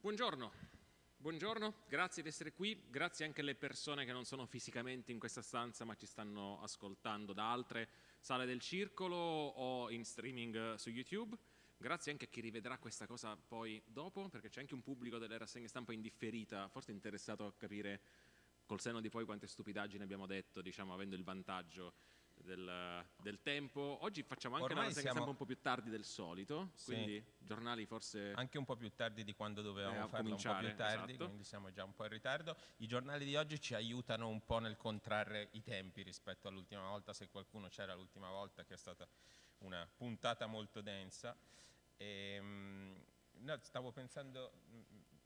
Buongiorno, buongiorno, grazie di essere qui, grazie anche alle persone che non sono fisicamente in questa stanza ma ci stanno ascoltando da altre sale del circolo o in streaming su YouTube. Grazie anche a chi rivedrà questa cosa poi dopo, perché c'è anche un pubblico delle rassegne stampa indifferita, forse interessato a capire col senno di poi quante stupidaggini abbiamo detto, diciamo, avendo il vantaggio del, del, tempo. Oggi facciamo anche Ormai una rassegna siamo... stampa un po' più tardi del solito, sì. quindi giornali forse... Anche un po' più tardi di quando dovevamo eh, farlo, un po' più tardi, esatto. quindi siamo già un po' in ritardo. I giornali di oggi ci aiutano un po' nel contrarre i tempi rispetto all'ultima volta, se qualcuno c'era l'ultima volta, che è stata una puntata molto densa. E, ehm, no, stavo pensando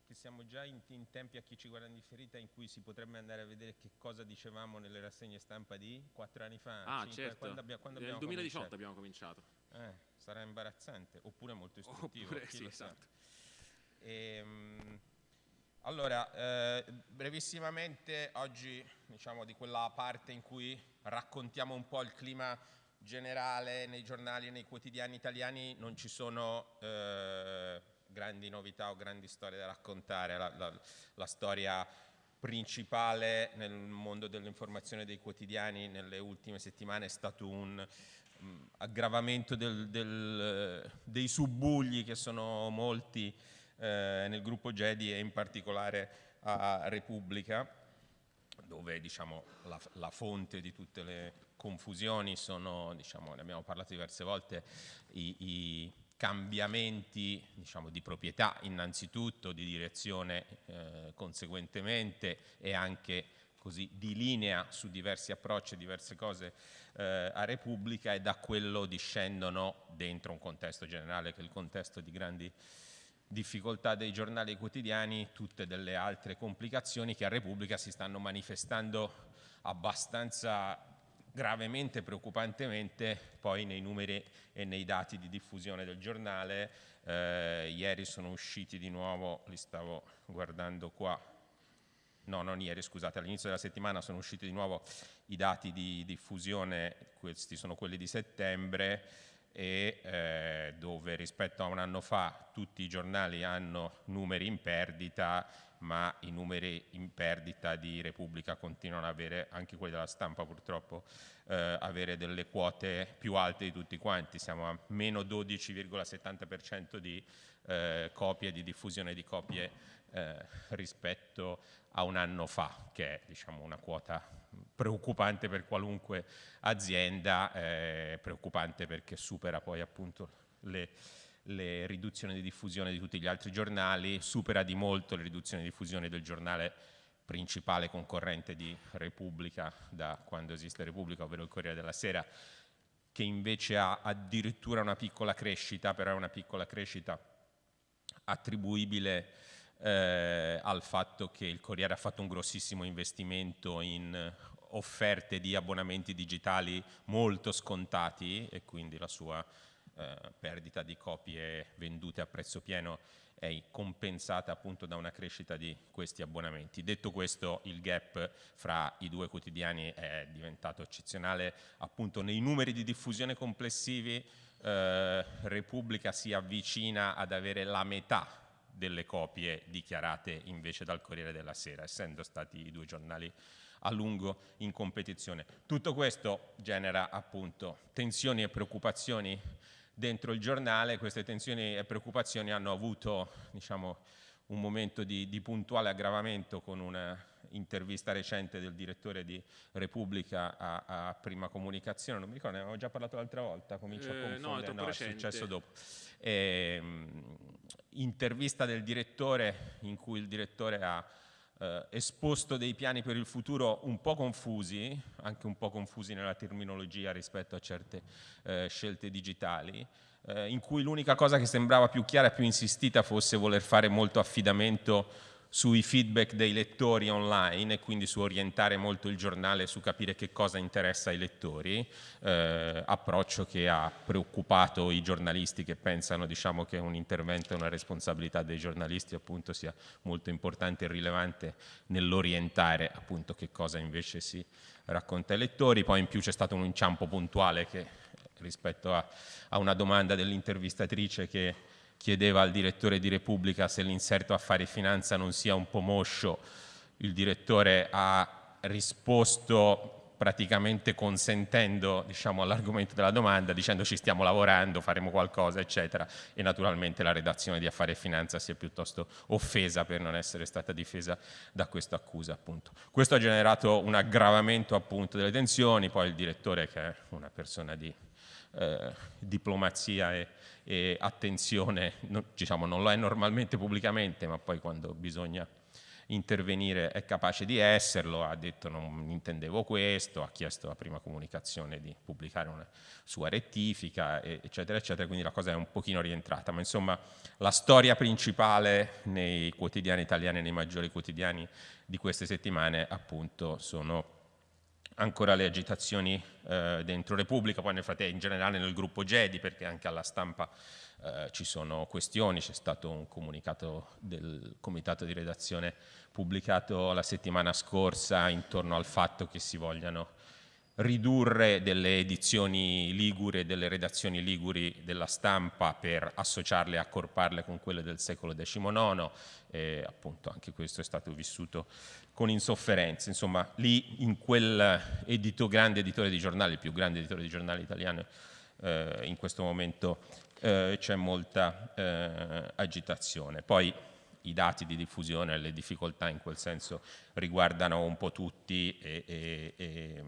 che siamo già in, in, tempi a chi ci guarda in differita in cui si potrebbe andare a vedere che cosa dicevamo nelle rassegne stampa di quattro anni fa. Ah, cinque, certo. Quando abbiamo, quando Nel 2018 cominciato? abbiamo cominciato. Eh, sarà imbarazzante, oppure molto istruttivo. Oppure, sì, esatto. Ehm, allora, eh, brevissimamente oggi diciamo di quella parte in cui raccontiamo un po' il clima generale nei giornali e nei quotidiani italiani non ci sono eh, grandi novità o grandi storie da raccontare, la, la, la storia principale nel mondo dell'informazione dei quotidiani nelle ultime settimane è stato un um, aggravamento del, del, dei subbugli che sono molti eh, nel gruppo Jedi e in particolare a Repubblica dove diciamo, la, la, fonte di tutte le confusioni sono, diciamo, ne abbiamo parlato diverse volte, i, i cambiamenti diciamo, di proprietà innanzitutto, di direzione eh, conseguentemente e anche così di linea su diversi approcci e diverse cose eh, a Repubblica e da quello discendono dentro un contesto generale che è il contesto di grandi difficoltà dei giornali quotidiani tutte delle altre complicazioni che a Repubblica si stanno manifestando abbastanza gravemente, preoccupantemente poi nei numeri e nei dati di diffusione del giornale. Eh, ieri sono usciti di nuovo, li stavo guardando qua, no non ieri scusate, all'inizio della settimana sono usciti di nuovo i dati di diffusione, questi sono quelli di settembre, e eh, dove rispetto a un anno fa tutti i giornali hanno numeri in perdita, ma i numeri in perdita di Repubblica continuano ad avere, anche quelli della stampa purtroppo, eh, avere delle quote più alte di tutti quanti, siamo a meno 12,70% di eh, copie, di diffusione di copie eh, rispetto a un anno fa, che è diciamo, una quota preoccupante per qualunque azienda, eh, preoccupante perché supera poi appunto le, le, riduzioni di diffusione di tutti gli altri giornali, supera di molto le riduzioni di diffusione del giornale principale concorrente di Repubblica da quando esiste Repubblica, ovvero il Corriere della Sera, che invece ha addirittura una piccola crescita, però è una piccola crescita attribuibile eh, al fatto che il Corriere ha fatto un grossissimo investimento in offerte di abbonamenti digitali molto scontati e quindi la sua eh, perdita di copie vendute a prezzo pieno è compensata appunto da una crescita di questi abbonamenti. Detto questo il gap fra i due quotidiani è diventato eccezionale appunto nei numeri di diffusione complessivi eh, Repubblica si avvicina ad avere la metà delle copie dichiarate invece dal Corriere della Sera, essendo stati i due giornali a lungo in competizione. Tutto questo genera appunto tensioni e preoccupazioni dentro il giornale, queste tensioni e preoccupazioni hanno avuto diciamo, un momento di, di puntuale aggravamento con un'intervista recente del direttore di Repubblica a, a, Prima Comunicazione, non mi ricordo, ne avevamo già parlato l'altra volta, comincio eh, a confondere, no, no è successo dopo. E, ehm, intervista del direttore in cui il direttore ha eh, esposto dei piani per il futuro un po' confusi, anche un po' confusi nella terminologia rispetto a certe eh, scelte digitali, eh, in cui l'unica cosa che sembrava più chiara e più insistita fosse voler fare molto affidamento sui feedback dei lettori online e quindi su orientare molto il giornale su capire che cosa interessa ai lettori, eh, approccio che ha preoccupato i giornalisti che pensano diciamo, che un intervento e una responsabilità dei giornalisti appunto sia molto importante e rilevante nell'orientare che cosa invece si racconta ai lettori, poi in più c'è stato un inciampo puntuale che rispetto a, a una domanda dell'intervistatrice che chiedeva al direttore di Repubblica se l'inserto affari finanza non sia un po' moscio, il direttore ha risposto praticamente consentendo diciamo, all'argomento della domanda, dicendo ci stiamo lavorando, faremo qualcosa, eccetera, e naturalmente la redazione di Affari e Finanza si è piuttosto offesa per non essere stata difesa da questa accusa. Appunto. Questo ha generato un aggravamento appunto, delle tensioni, poi il direttore, che è una persona di eh, diplomazia e, e attenzione, no, diciamo, non lo è normalmente pubblicamente, ma poi quando bisogna intervenire è capace di esserlo, ha detto non intendevo questo, ha chiesto la prima comunicazione di pubblicare una sua rettifica, eccetera, eccetera, quindi la cosa è un pochino rientrata, ma insomma la storia principale nei quotidiani italiani, nei maggiori quotidiani di queste settimane appunto sono ancora le agitazioni eh, dentro Repubblica, poi nel frattempo in generale nel gruppo GEDI, perché anche alla stampa eh, ci sono questioni, c'è stato un comunicato del comitato di redazione pubblicato la settimana scorsa intorno al fatto che si vogliano ridurre delle edizioni liguri e delle redazioni liguri della stampa per associarle e accorparle con quelle del secolo XIX e appunto anche questo è stato vissuto con insofferenza. Insomma, lì in quel edito, grande editore di giornali, il più grande editore di giornali italiano eh, in questo momento eh, c'è molta eh, agitazione. Poi i dati di diffusione le difficoltà in quel senso riguardano un po' tutti e, e, e,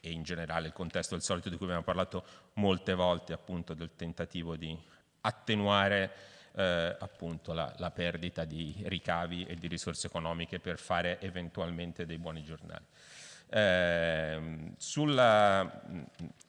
e, in generale il contesto del solito di cui abbiamo parlato molte volte appunto del tentativo di attenuare eh, appunto la, la, perdita di ricavi e di risorse economiche per fare eventualmente dei buoni giornali. Eh, sulla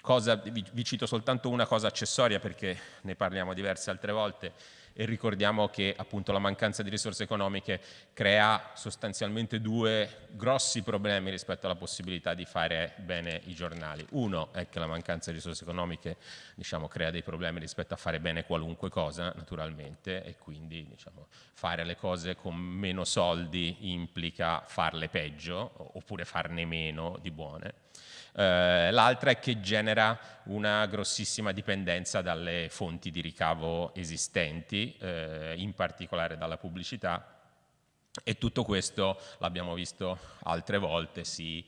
cosa, vi, vi cito soltanto una cosa accessoria perché ne parliamo diverse altre volte, e ricordiamo che appunto la mancanza di risorse economiche crea sostanzialmente due grossi problemi rispetto alla possibilità di fare bene i giornali. Uno è che la mancanza di risorse economiche diciamo, crea dei problemi rispetto a fare bene qualunque cosa naturalmente e quindi diciamo, fare le cose con meno soldi implica farle peggio oppure farne meno di buone eh, l'altra è che genera una grossissima dipendenza dalle fonti di ricavo esistenti, eh, in particolare dalla pubblicità. E tutto questo, l'abbiamo visto altre volte, si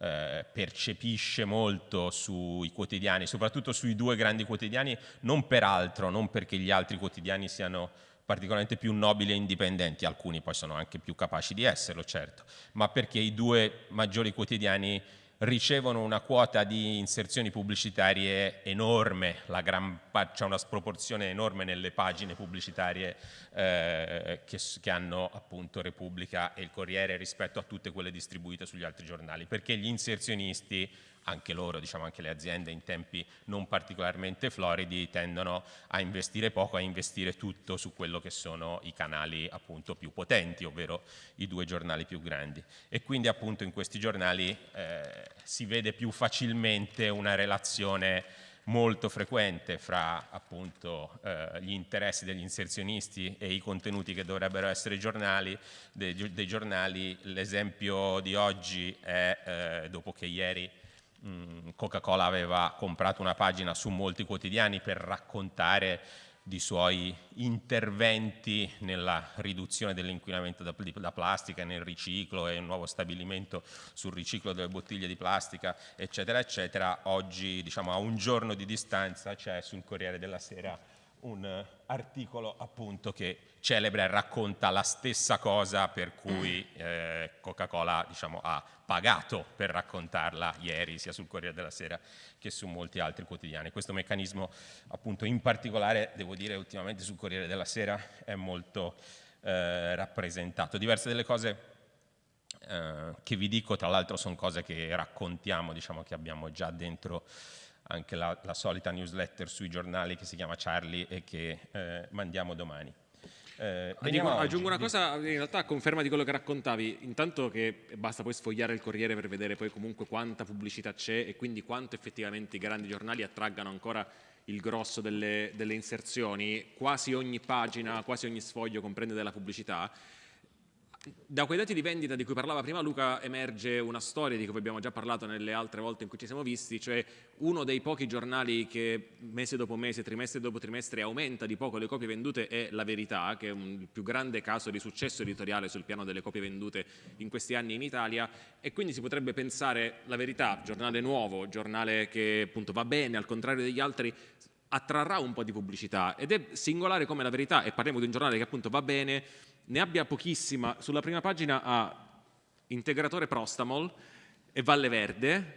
eh, percepisce molto sui quotidiani, soprattutto sui due grandi quotidiani, non per altro, non perché gli altri quotidiani siano particolarmente più nobili e indipendenti, alcuni poi sono anche più capaci di esserlo, certo, ma perché i due maggiori quotidiani ricevono una quota di inserzioni pubblicitarie enorme, c'è una sproporzione enorme nelle pagine pubblicitarie eh, che, che, hanno appunto Repubblica e il Corriere rispetto a tutte quelle distribuite sugli altri giornali, perché gli inserzionisti anche loro, diciamo anche le aziende in tempi non particolarmente floridi tendono a investire poco, a investire tutto su quello che sono i canali appunto più potenti, ovvero i due giornali più grandi. E quindi appunto in questi giornali eh, si vede più facilmente una relazione molto frequente fra appunto eh, gli interessi degli inserzionisti e i contenuti che dovrebbero essere giornali, dei, dei giornali. L'esempio di oggi è, eh, dopo che ieri Coca-Cola aveva comprato una pagina su molti quotidiani per raccontare di suoi interventi nella riduzione dell'inquinamento da, da, plastica, nel riciclo e un nuovo stabilimento sul riciclo delle bottiglie di plastica, eccetera, eccetera. Oggi, diciamo, a un giorno di distanza c'è sul Corriere della Sera un articolo appunto che celebra e racconta la stessa cosa per cui eh, Coca-Cola diciamo, ha pagato per raccontarla ieri sia sul Corriere della Sera che su molti altri quotidiani. Questo meccanismo appunto in particolare devo dire ultimamente sul Corriere della Sera è molto eh, rappresentato. Diverse delle cose eh, che vi dico tra l'altro sono cose che raccontiamo, diciamo che abbiamo già dentro anche la, la, solita newsletter sui giornali che si chiama Charlie e che eh, mandiamo domani. Eh, Dico, aggiungo una cosa, in realtà a conferma di quello che raccontavi, intanto che basta poi sfogliare il Corriere per vedere poi comunque quanta pubblicità c'è e quindi quanto effettivamente i grandi giornali attraggano ancora il grosso delle, delle inserzioni, quasi ogni pagina, quasi ogni sfoglio comprende della pubblicità, da quei dati di vendita di cui parlava prima Luca emerge una storia di cui abbiamo già parlato nelle altre volte in cui ci siamo visti, cioè uno dei pochi giornali che mese dopo mese, trimestre dopo trimestre aumenta di poco le copie vendute è La Verità, che è un, il più grande caso di successo editoriale sul piano delle copie vendute in questi anni in Italia. E quindi si potrebbe pensare La Verità, giornale nuovo, giornale che appunto va bene al contrario degli altri, attrarrà un po' di pubblicità. Ed è singolare come La Verità, e parliamo di un giornale che appunto va bene, ne abbia pochissima, sulla prima pagina ha integratore Prostamol e Valle Verde,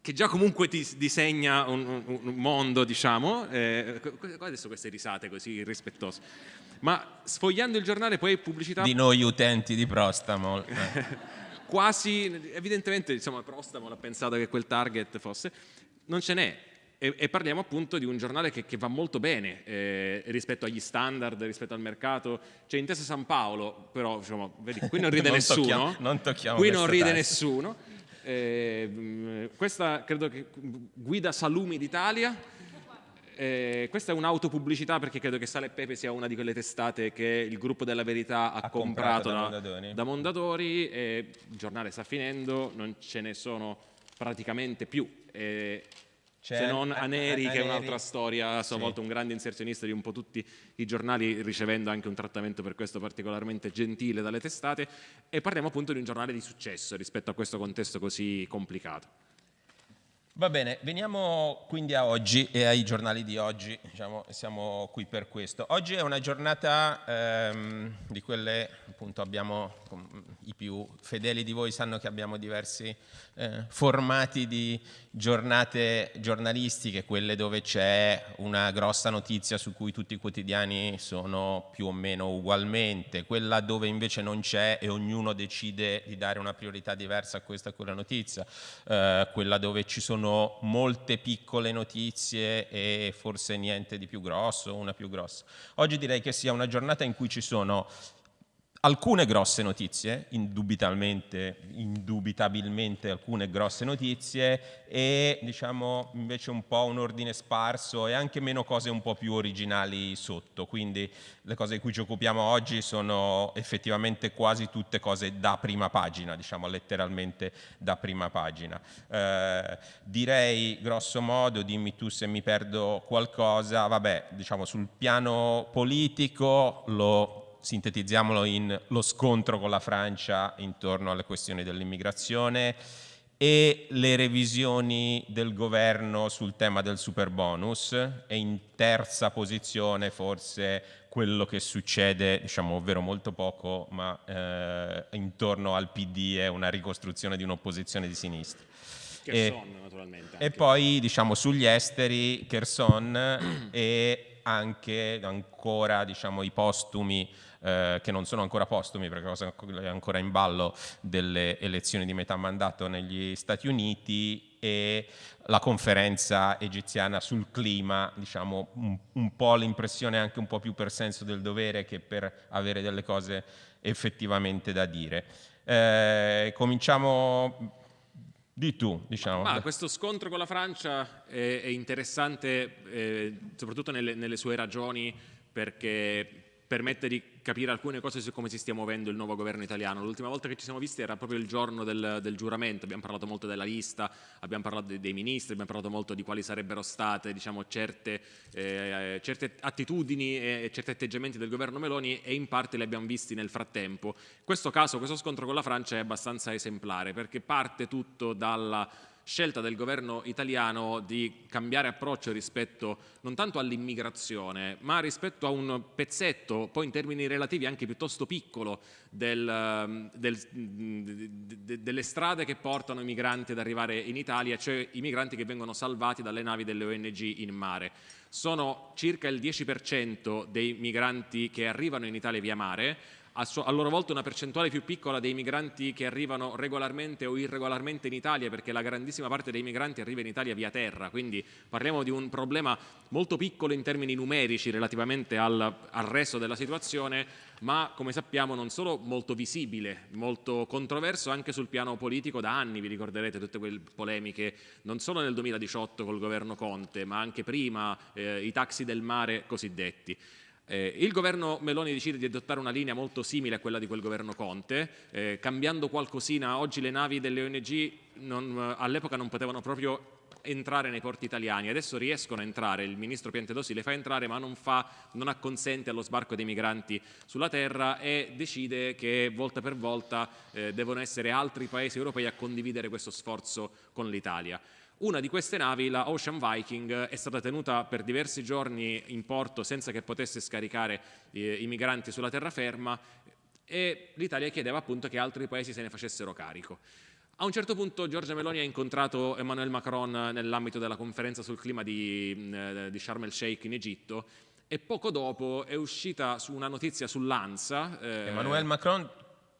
che già comunque ti disegna un, un, mondo, diciamo, eh, adesso queste risate così irrispettose, ma sfogliando il giornale poi pubblicità... Di noi utenti di Prostamol. quasi, evidentemente insomma Prostamol ha pensato che quel target fosse, non ce n'è, e, e, parliamo appunto di un giornale che, che va molto bene eh, rispetto agli standard, rispetto al mercato. C'è Intesa San Paolo, però diciamo, vedi, qui non ride non nessuno. Tocchiamo, non tocchiamo qui non ride tasse. nessuno. Eh, questa credo che guida Salumi d'Italia. Eh, questa è un'autopubblicità perché credo che Sale e Pepe sia una di quelle testate che il gruppo della verità ha, ha comprato, comprato, da, da Mondadori. Da Mondadori il giornale sta finendo, non ce ne sono praticamente più. Eh, se non Aneri, che è un'altra storia, a sua sì. volta un grande inserzionista di un po' tutti i giornali, ricevendo anche un trattamento per questo particolarmente gentile dalle testate, e parliamo appunto di un giornale di successo rispetto a questo contesto così complicato. Va bene, veniamo quindi a oggi e ai giornali di oggi, diciamo, siamo qui per questo. Oggi è una giornata ehm, di quelle, appunto abbiamo, i più fedeli di voi sanno che abbiamo diversi eh, formati di giornate giornalistiche, quelle dove c'è una grossa notizia su cui tutti i quotidiani sono più o meno ugualmente, quella dove invece non c'è e ognuno decide di dare una priorità diversa a questa e quella notizia, eh, quella dove ci sono sono molte piccole notizie e forse niente di più grosso, una più grossa. Oggi direi che sia una giornata in cui ci sono alcune grosse notizie, indubitabilmente, alcune grosse notizie e diciamo invece un po' un ordine sparso e anche meno cose un po' più originali sotto, quindi le cose di cui ci occupiamo oggi sono effettivamente quasi tutte cose da prima pagina, diciamo letteralmente da prima pagina. Eh, direi grosso modo, dimmi tu se mi perdo qualcosa, vabbè diciamo sul piano politico lo sintetizziamolo in lo scontro con la Francia intorno alle questioni dell'immigrazione e le revisioni del governo sul tema del super bonus e in terza posizione forse quello che succede, diciamo ovvero molto poco, ma eh, intorno al PD è una ricostruzione di un'opposizione di sinistra. Kherson, e, naturalmente. Anche. E poi diciamo sugli esteri Kherson e anche ancora diciamo, i postumi eh, che non sono ancora postumi perché è ancora in ballo delle elezioni di metà mandato negli Stati Uniti e la conferenza egiziana sul clima, diciamo un, un po' l'impressione anche un po' più per senso del dovere che per avere delle cose effettivamente da dire. Eh, cominciamo di tu, diciamo. Ma, questo scontro con la Francia è, è interessante eh, soprattutto nelle, nelle, sue ragioni perché permette di capire alcune cose su come si stia muovendo il nuovo governo italiano. L'ultima volta che ci siamo visti era proprio il giorno del, del giuramento, abbiamo parlato molto della lista, abbiamo parlato dei, dei, ministri, abbiamo parlato molto di quali sarebbero state diciamo, certe, eh, certe, attitudini e certi atteggiamenti del governo Meloni e in parte li abbiamo visti nel frattempo. Questo caso questo scontro con la Francia è abbastanza esemplare perché parte tutto dalla scelta del governo italiano di cambiare approccio rispetto non tanto all'immigrazione, ma rispetto a un pezzetto, poi in termini relativi anche piuttosto piccolo, del, del, de, delle strade che portano i migranti ad arrivare in Italia, cioè i migranti che vengono salvati dalle navi delle ONG in mare. Sono circa il 10% dei migranti che arrivano in Italia via mare, a, a, loro volta una percentuale più piccola dei migranti che arrivano regolarmente o irregolarmente in Italia perché la grandissima parte dei migranti arriva in Italia via terra, quindi parliamo di un problema molto piccolo in termini numerici relativamente al, al resto della situazione ma come sappiamo non solo molto visibile, molto controverso anche sul piano politico da anni, vi ricorderete tutte quelle polemiche non solo nel 2018 col governo Conte ma anche prima, eh, i taxi del mare cosiddetti. Eh, il governo Meloni decide di adottare una linea molto simile a quella di quel governo Conte, eh, cambiando qualcosina, oggi le navi delle ONG all'epoca non potevano proprio entrare nei porti italiani, adesso riescono a entrare, il ministro Piantedosi le fa entrare ma non, fa, non acconsente allo sbarco dei migranti sulla terra e decide che volta per volta eh, devono essere altri paesi europei a condividere questo sforzo con l'Italia. Una di queste navi, la Ocean Viking, è stata tenuta per diversi giorni in porto senza che potesse scaricare eh, i migranti sulla terraferma e l'Italia chiedeva appunto che altri paesi se ne facessero carico. A un certo punto Giorgia Meloni ha incontrato Emmanuel Macron nell'ambito della conferenza sul clima di, eh, di Sharm el Sheikh in Egitto e poco dopo è uscita una notizia sull'ANSA. Eh, Emmanuel Macron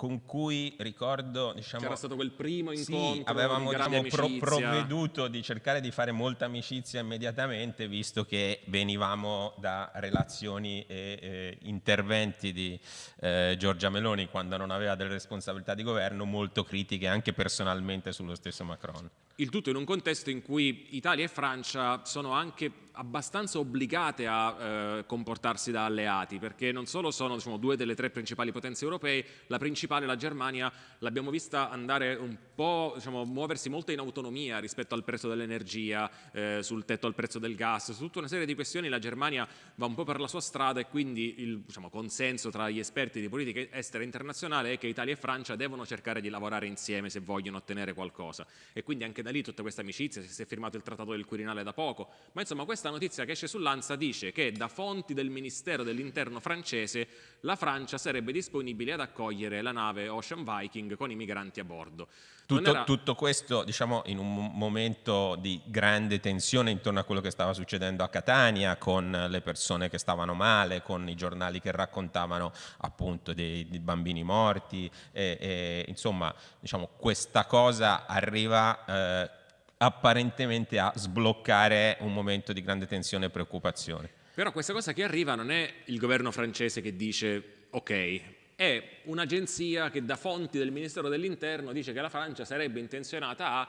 con cui ricordo diciamo, c'era stato quel primo incontro sì, avevamo diciamo, pro provveduto di cercare di fare molta amicizia immediatamente visto che venivamo da relazioni e eh, interventi di eh, Giorgia Meloni quando non aveva delle responsabilità di governo molto critiche anche personalmente sullo stesso Macron il tutto in un contesto in cui Italia e Francia sono anche abbastanza obbligate a eh, comportarsi da alleati, perché non solo sono diciamo, due delle tre principali potenze europee, la principale, la Germania, l'abbiamo vista andare un po', diciamo, muoversi molto in autonomia rispetto al prezzo dell'energia, eh, sul tetto al prezzo del gas, su tutta una serie di questioni. La Germania va un po' per la sua strada e quindi il diciamo, consenso tra gli esperti di politica estera internazionale è che Italia e Francia devono cercare di lavorare insieme se vogliono ottenere qualcosa. E quindi anche da lì tutta questa amicizia, si è firmato il trattato del Quirinale da poco, ma insomma questa notizia che esce sull'Ansa dice che da fonti del Ministero dell'Interno francese la Francia sarebbe disponibile ad accogliere la nave Ocean Viking con i migranti a bordo. Tutto, tutto, questo diciamo, in un momento di grande tensione intorno a quello che stava succedendo a Catania, con le persone che stavano male, con i giornali che raccontavano appunto dei, dei bambini morti, e, e, insomma diciamo, questa cosa arriva eh, apparentemente a sbloccare un momento di grande tensione e preoccupazione. Però questa cosa che arriva non è il governo francese che dice ok, è un'agenzia che da fonti del Ministero dell'Interno dice che la Francia sarebbe intenzionata a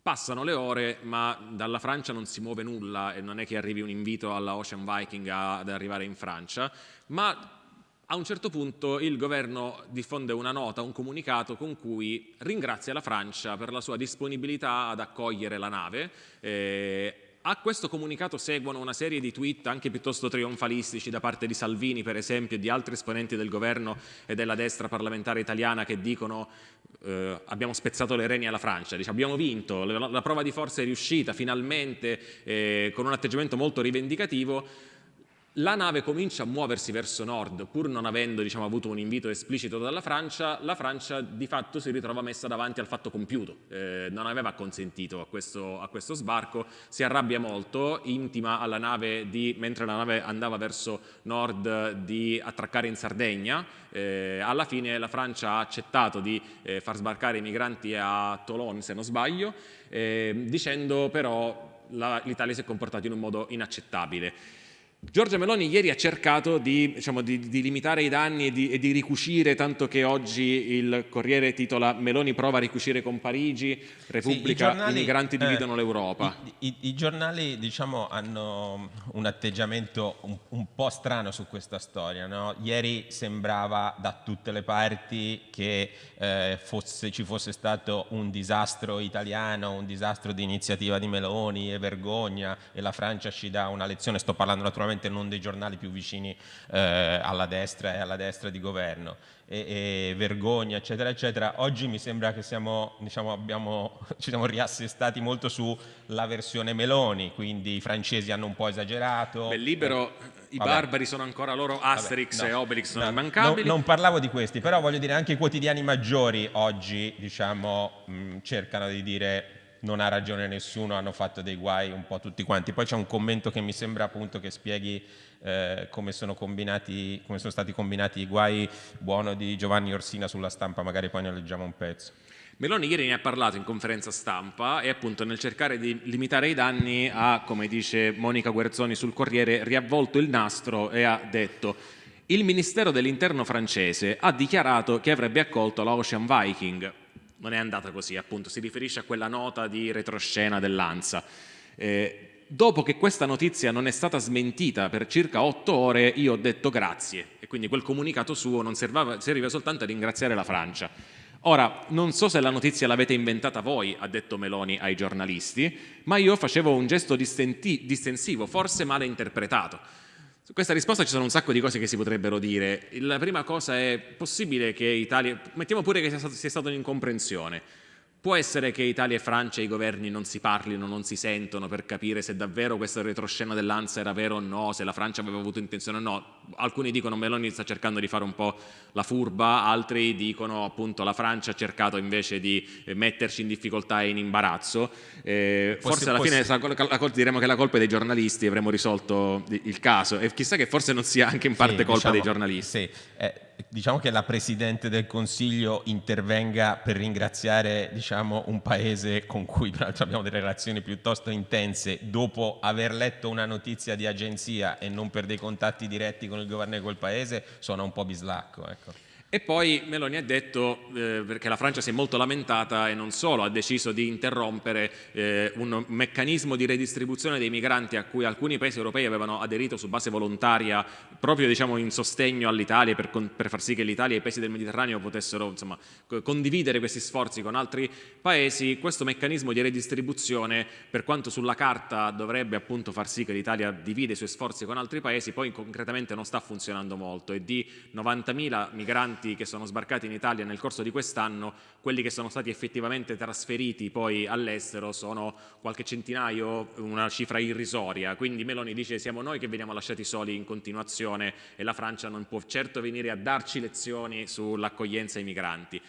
Passano le ore, ma dalla Francia non si muove nulla e non è che arrivi un invito alla Ocean Viking ad arrivare in Francia, ma a un certo punto il governo diffonde una nota, un comunicato con cui ringrazia la Francia per la sua disponibilità ad accogliere la nave. Eh, a questo comunicato seguono una serie di tweet anche piuttosto trionfalistici da parte di Salvini per esempio e di altri esponenti del governo e della destra parlamentare italiana che dicono eh, abbiamo spezzato le reni alla Francia, dice, abbiamo vinto, la, la, prova di forza è riuscita finalmente eh, con un atteggiamento molto rivendicativo la nave comincia a muoversi verso nord, pur non avendo diciamo, avuto un invito esplicito dalla Francia, la Francia di fatto si ritrova messa davanti al fatto compiuto, eh, non aveva consentito a questo, a questo, sbarco, si arrabbia molto, intima alla nave, di, mentre la nave andava verso nord, di attraccare in Sardegna, eh, alla fine la Francia ha accettato di eh, far sbarcare i migranti a Toulon, se non sbaglio, eh, dicendo però l'Italia si è comportata in un modo inaccettabile. Giorgia Meloni ieri ha cercato di, diciamo, di, di limitare i danni e di, e di, ricucire, tanto che oggi il Corriere titola Meloni prova a ricucire con Parigi, Repubblica, sì, i, giornali, i, migranti eh, dividono l'Europa. I, I, giornali diciamo, hanno un atteggiamento un, un po' strano su questa storia. No? Ieri sembrava da tutte le parti che eh, fosse, ci fosse stato un disastro italiano, un disastro di iniziativa di Meloni e vergogna e la Francia ci dà una lezione, sto parlando naturalmente sicuramente non dei giornali più vicini eh, alla destra e alla destra di governo, e, e, vergogna eccetera eccetera, oggi mi sembra che siamo, diciamo, abbiamo, ci siamo riassestati molto sulla versione Meloni, quindi i francesi hanno un po' esagerato. Beh, libero, eh, i vabbè. barbari sono ancora loro, Asterix vabbè, no, e Obelix sono no, immancabili. No, non parlavo di questi, però voglio dire anche i quotidiani maggiori oggi diciamo, mh, cercano di dire non ha ragione nessuno, hanno fatto dei guai un po' tutti quanti. Poi c'è un commento che mi sembra appunto che spieghi eh, come, sono come, sono stati combinati i guai buono di Giovanni Orsina sulla stampa, magari poi ne leggiamo un pezzo. Meloni ieri ne ha parlato in conferenza stampa e appunto nel cercare di limitare i danni ha, come dice Monica Guerzoni sul Corriere, riavvolto il nastro e ha detto il Ministero dell'Interno francese ha dichiarato che avrebbe accolto la Ocean Viking, non è andata così, appunto, si riferisce a quella nota di retroscena dell'ANSA. Eh, dopo che questa notizia non è stata smentita per circa otto ore, io ho detto grazie e quindi quel comunicato suo non serviva, serviva soltanto a ringraziare la Francia. Ora, non so se la notizia l'avete inventata voi, ha detto Meloni ai giornalisti, ma io facevo un gesto distensivo, forse male interpretato. Su questa risposta ci sono un sacco di cose che si potrebbero dire. La prima cosa è possibile che Italia, mettiamo pure che sia stata un'incomprensione, Può essere che Italia e Francia i governi non si parlino, non si sentono per capire se davvero questa retroscena dell'ANSA era vero o no, se la Francia aveva avuto intenzione o no. Alcuni dicono Meloni sta cercando di fare un po' la furba, altri dicono appunto la Francia ha cercato invece di metterci in difficoltà e in imbarazzo. Eh, forse alla fine diremo che la colpa è dei giornalisti e avremo risolto il caso e chissà che forse non sia anche in parte sì, colpa diciamo, dei giornalisti. Sì. Eh, diciamo che la Presidente del Consiglio intervenga per ringraziare diciamo, un paese con cui peraltro abbiamo delle relazioni piuttosto intense dopo aver letto una notizia di agenzia e non per dei contatti diretti con il governo di quel paese suona un po' bislacco. Ecco. E poi Meloni ha detto, eh, perché la Francia si è molto lamentata e non solo, ha deciso di interrompere eh, un meccanismo di redistribuzione dei migranti a cui alcuni paesi europei avevano aderito su base volontaria proprio diciamo, in sostegno all'Italia per, per, far sì che l'Italia e i paesi del Mediterraneo potessero insomma, condividere questi sforzi con altri paesi. Questo meccanismo di redistribuzione, per quanto sulla carta dovrebbe appunto far sì che l'Italia divide i suoi sforzi con altri paesi, poi concretamente non sta funzionando molto e di 90.000 migranti migranti che sono sbarcati in Italia nel corso di quest'anno, quelli che sono stati effettivamente trasferiti poi all'estero sono qualche centinaio, una cifra irrisoria, quindi Meloni dice siamo noi che veniamo lasciati soli in continuazione e la Francia non può certo venire a darci lezioni sull'accoglienza ai migranti.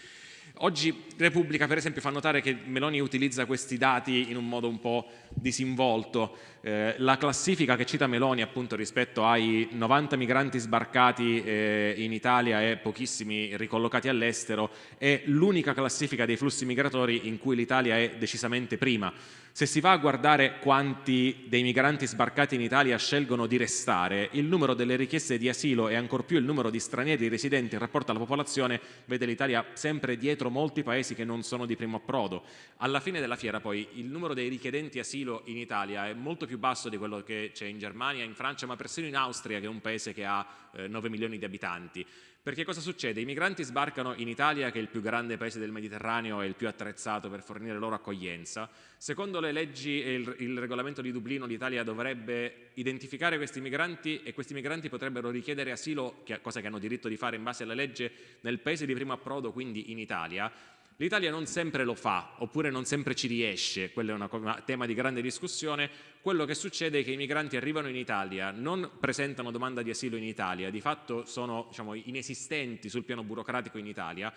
Oggi Repubblica per esempio fa notare che Meloni utilizza questi dati in un modo un po' disinvolto. Eh, la classifica che cita Meloni appunto rispetto ai 90 migranti sbarcati eh, in Italia e pochissimi ricollocati all'estero è l'unica classifica dei flussi migratori in cui l'Italia è decisamente prima. Se si va a guardare quanti dei migranti sbarcati in Italia scelgono di restare, il numero delle richieste di asilo e ancor più il numero di stranieri residenti in rapporto alla popolazione vede l'Italia sempre dietro molti paesi che non sono di primo approdo. Alla fine della fiera poi il numero dei richiedenti asilo in Italia è molto più basso di quello che c'è in Germania, in Francia, ma persino in Austria che è un paese che ha eh, 9 milioni di abitanti. Perché cosa succede? I migranti sbarcano in Italia, che è il più grande paese del Mediterraneo e il più attrezzato per fornire loro accoglienza. Secondo le leggi e il, il regolamento di Dublino, l'Italia dovrebbe identificare questi migranti e questi migranti potrebbero richiedere asilo, che, cosa che hanno diritto di fare in base alla legge, nel paese di primo approdo, quindi in Italia. L'Italia non sempre lo fa, oppure non sempre ci riesce, quello è un tema di grande discussione. Quello che succede è che i migranti arrivano in Italia, non presentano domanda di asilo in Italia, di fatto sono diciamo, inesistenti sul piano burocratico in Italia,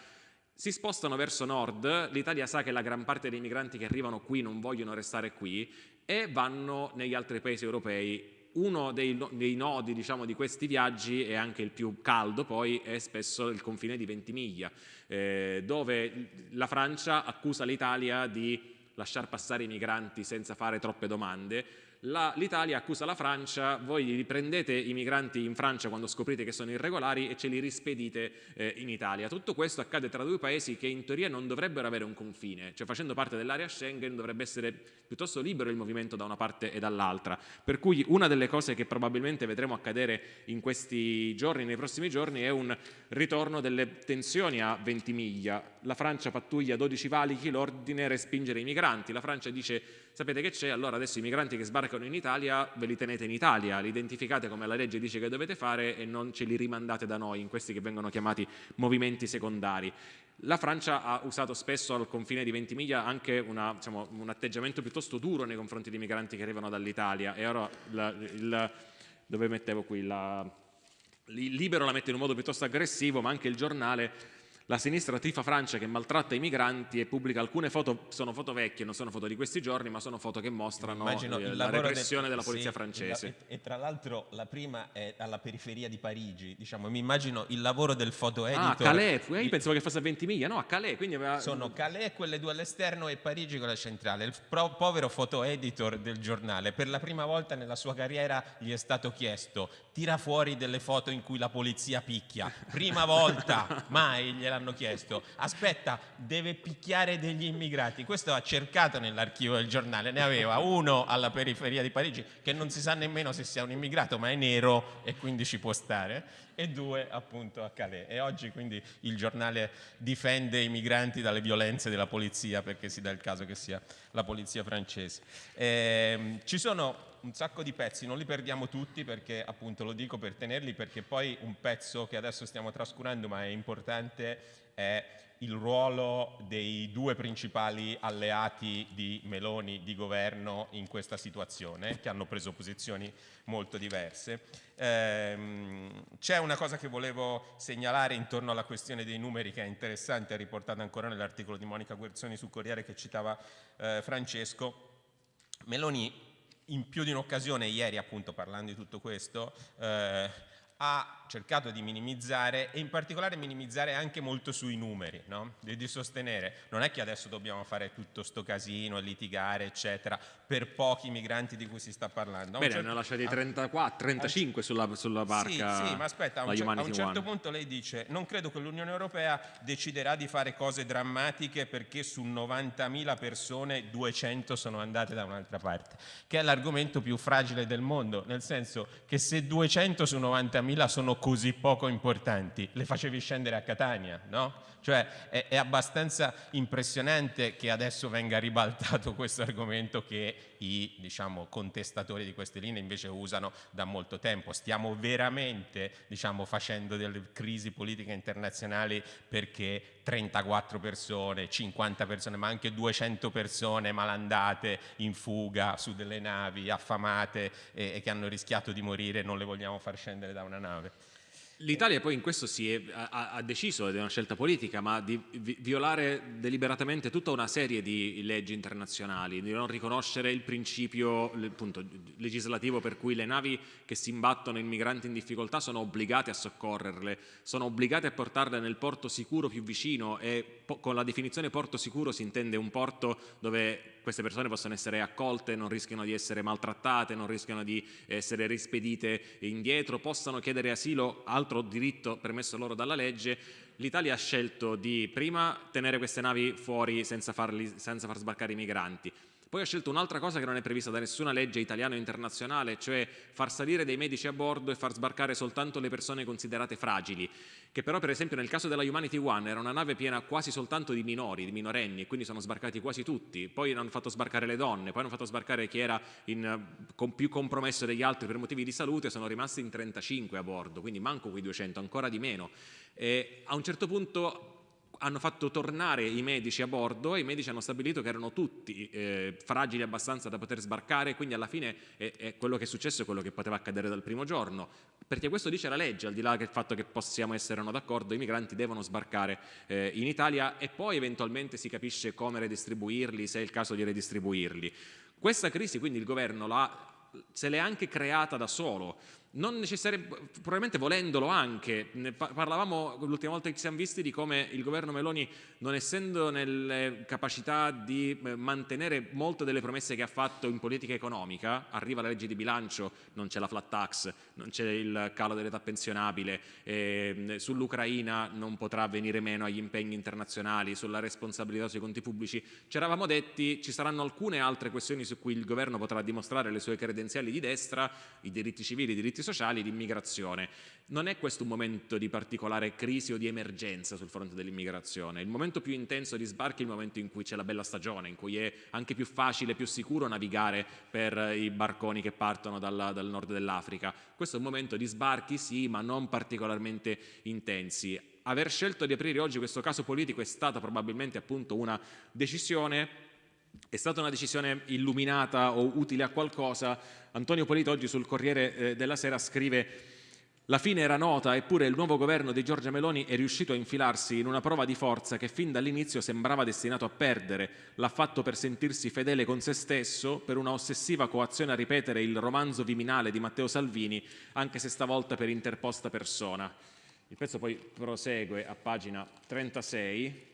si spostano verso nord, l'Italia sa che la gran parte dei migranti che arrivano qui non vogliono restare qui e vanno negli altri paesi europei uno dei, dei nodi diciamo, di questi viaggi e anche il più caldo poi è spesso il confine di Ventimiglia, eh, dove la Francia accusa l'Italia di lasciar passare i migranti senza fare troppe domande l'Italia accusa la Francia, voi riprendete i migranti in Francia quando scoprite che sono irregolari e ce li rispedite eh, in Italia. Tutto questo accade tra due paesi che in teoria non dovrebbero avere un confine, cioè facendo parte dell'area Schengen dovrebbe essere piuttosto libero il movimento da una parte e dall'altra. Per cui una delle cose che probabilmente vedremo accadere in questi giorni, nei prossimi giorni, è un ritorno delle tensioni a Ventimiglia. La Francia pattuglia 12 valichi, l'ordine respingere i migranti. La Francia dice sapete che c'è, allora adesso i migranti che sbarcano in Italia ve li tenete in Italia, li identificate come la legge dice che dovete fare e non ce li rimandate da noi in questi che vengono chiamati movimenti secondari. La Francia ha usato spesso al confine di Ventimiglia anche una, diciamo, un atteggiamento piuttosto duro nei confronti dei migranti che arrivano dall'Italia. E ora la, il, dove mettevo qui? La, Libero la mette in un modo piuttosto aggressivo ma anche il giornale la sinistra tifa Francia che maltratta i migranti e pubblica alcune foto, sono foto vecchie, non sono foto di questi giorni, ma sono foto che mostrano eh, la repressione del, della polizia sì, francese. La, e, e, tra l'altro la prima è alla periferia di Parigi, diciamo, mi immagino il lavoro del foto editor. Ah, Calais, io pensavo che fosse a Ventimiglia, no, a Calais. Quindi aveva... Sono Calais, quelle due all'esterno e Parigi quella centrale. Il pro, povero foto editor del giornale, per la prima volta nella sua carriera gli è stato chiesto, tira fuori delle foto in cui la polizia picchia. Prima volta, mai gliel'ha gliel'hanno chiesto, aspetta, deve picchiare degli immigrati. Questo ha cercato nell'archivio del giornale, ne aveva uno alla periferia di Parigi che non si sa nemmeno se sia un immigrato, ma è nero e quindi ci può stare e due appunto a Calais. E oggi quindi il giornale difende i migranti dalle violenze della polizia perché si dà il caso che sia la polizia francese. Eh, ci sono un sacco di pezzi, non li perdiamo tutti perché appunto lo dico per tenerli perché poi un pezzo che adesso stiamo trascurando ma è importante è il ruolo dei due principali alleati di Meloni di governo in questa situazione, che hanno preso posizioni molto diverse. Ehm, C'è una cosa che volevo segnalare intorno alla questione dei numeri che è interessante, è riportata ancora nell'articolo di Monica Guerzoni sul Corriere che citava eh, Francesco. Meloni in più di un'occasione, ieri appunto parlando di tutto questo, eh, ha cercato di minimizzare e in particolare minimizzare anche molto sui numeri, no? di, di, sostenere non è che adesso dobbiamo fare tutto sto casino litigare eccetera per pochi migranti di cui si sta parlando. Bene, certo, ne ha lasciati 34, 35 a, sulla, sulla barca. Sì, sì, ma aspetta, a un, cer a un certo punto lei dice non credo che l'Unione Europea deciderà di fare cose drammatiche perché su 90.000 persone 200 sono andate da un'altra parte, che è l'argomento più fragile del mondo, nel senso che se 200 su 90.000 sono così poco importanti, le facevi scendere a Catania, no? Cioè è, è, abbastanza impressionante che adesso venga ribaltato questo argomento che i diciamo, contestatori di queste linee invece usano da molto tempo. Stiamo veramente diciamo, facendo delle crisi politiche internazionali perché 34 persone, 50 persone, ma anche 200 persone malandate in fuga su delle navi affamate e, e che hanno rischiato di morire non le vogliamo far scendere da una nave. L'Italia poi in questo è, ha, ha, deciso, ed è una scelta politica, ma di vi, violare deliberatamente tutta una serie di leggi internazionali, di non riconoscere il principio appunto, legislativo per cui le navi che si imbattono in migranti in difficoltà sono obbligate a soccorrerle, sono obbligate a portarle nel porto sicuro più vicino e con la definizione porto sicuro si intende un porto dove queste persone possono essere accolte, non rischiano di essere maltrattate, non rischiano di essere rispedite indietro, possano chiedere asilo, altro diritto permesso loro dalla legge, l'Italia ha scelto di prima tenere queste navi fuori senza, farli, senza far sbarcare i migranti, poi ha scelto un'altra cosa che non è prevista da nessuna legge italiana o internazionale, cioè far salire dei medici a bordo e far sbarcare soltanto le persone considerate fragili, che però per esempio nel caso della Humanity One era una nave piena quasi soltanto di minori, di minorenni, quindi sono sbarcati quasi tutti, poi hanno fatto sbarcare le donne, poi hanno fatto sbarcare chi era in, con più compromesso degli altri per motivi di salute, sono rimasti in 35 a bordo, quindi manco quei 200, ancora di meno. E a un certo punto hanno fatto tornare i medici a bordo e i medici hanno stabilito che erano tutti eh, fragili abbastanza da poter sbarcare, quindi alla fine è, è quello che è successo è quello che poteva accadere dal primo giorno, perché questo dice la legge, al di là del fatto che possiamo essere o no d'accordo, i migranti devono sbarcare eh, in Italia e poi eventualmente si capisce come redistribuirli, se è il caso di redistribuirli. Questa crisi quindi il governo se l'è anche creata da solo, non necessariamente, probabilmente volendolo anche, ne parlavamo l'ultima volta che ci siamo visti di come il governo Meloni non essendo nelle capacità di eh, mantenere molte delle promesse che ha fatto in politica economica, arriva la legge di bilancio, non c'è la flat tax, non c'è il calo dell'età pensionabile, eh, sull'Ucraina non potrà venire meno agli impegni internazionali, sulla responsabilità sui conti pubblici, ci eravamo detti ci saranno alcune altre questioni su cui il governo potrà dimostrare le sue credenziali di destra, i diritti civili, i diritti diritti sociali, l'immigrazione. Non è questo un momento di particolare crisi o di emergenza sul fronte dell'immigrazione, il momento più intenso di sbarchi è il momento in cui c'è la bella stagione, in cui è anche più facile, più sicuro navigare per i barconi che partono dal, dal nord dell'Africa. Questo è un momento di sbarchi sì, ma non particolarmente intensi. Aver scelto di aprire oggi questo caso politico è stata probabilmente appunto una decisione è stata una decisione illuminata o utile a qualcosa? Antonio Polito oggi sul Corriere eh, della Sera scrive la fine era nota, eppure il nuovo governo di Giorgia Meloni è riuscito a infilarsi in una prova di forza che fin dall'inizio sembrava destinato a perdere. L'ha fatto per sentirsi fedele con se stesso, per una ossessiva coazione a ripetere il romanzo viminale di Matteo Salvini, anche se stavolta per interposta persona. Il pezzo poi prosegue a pagina 36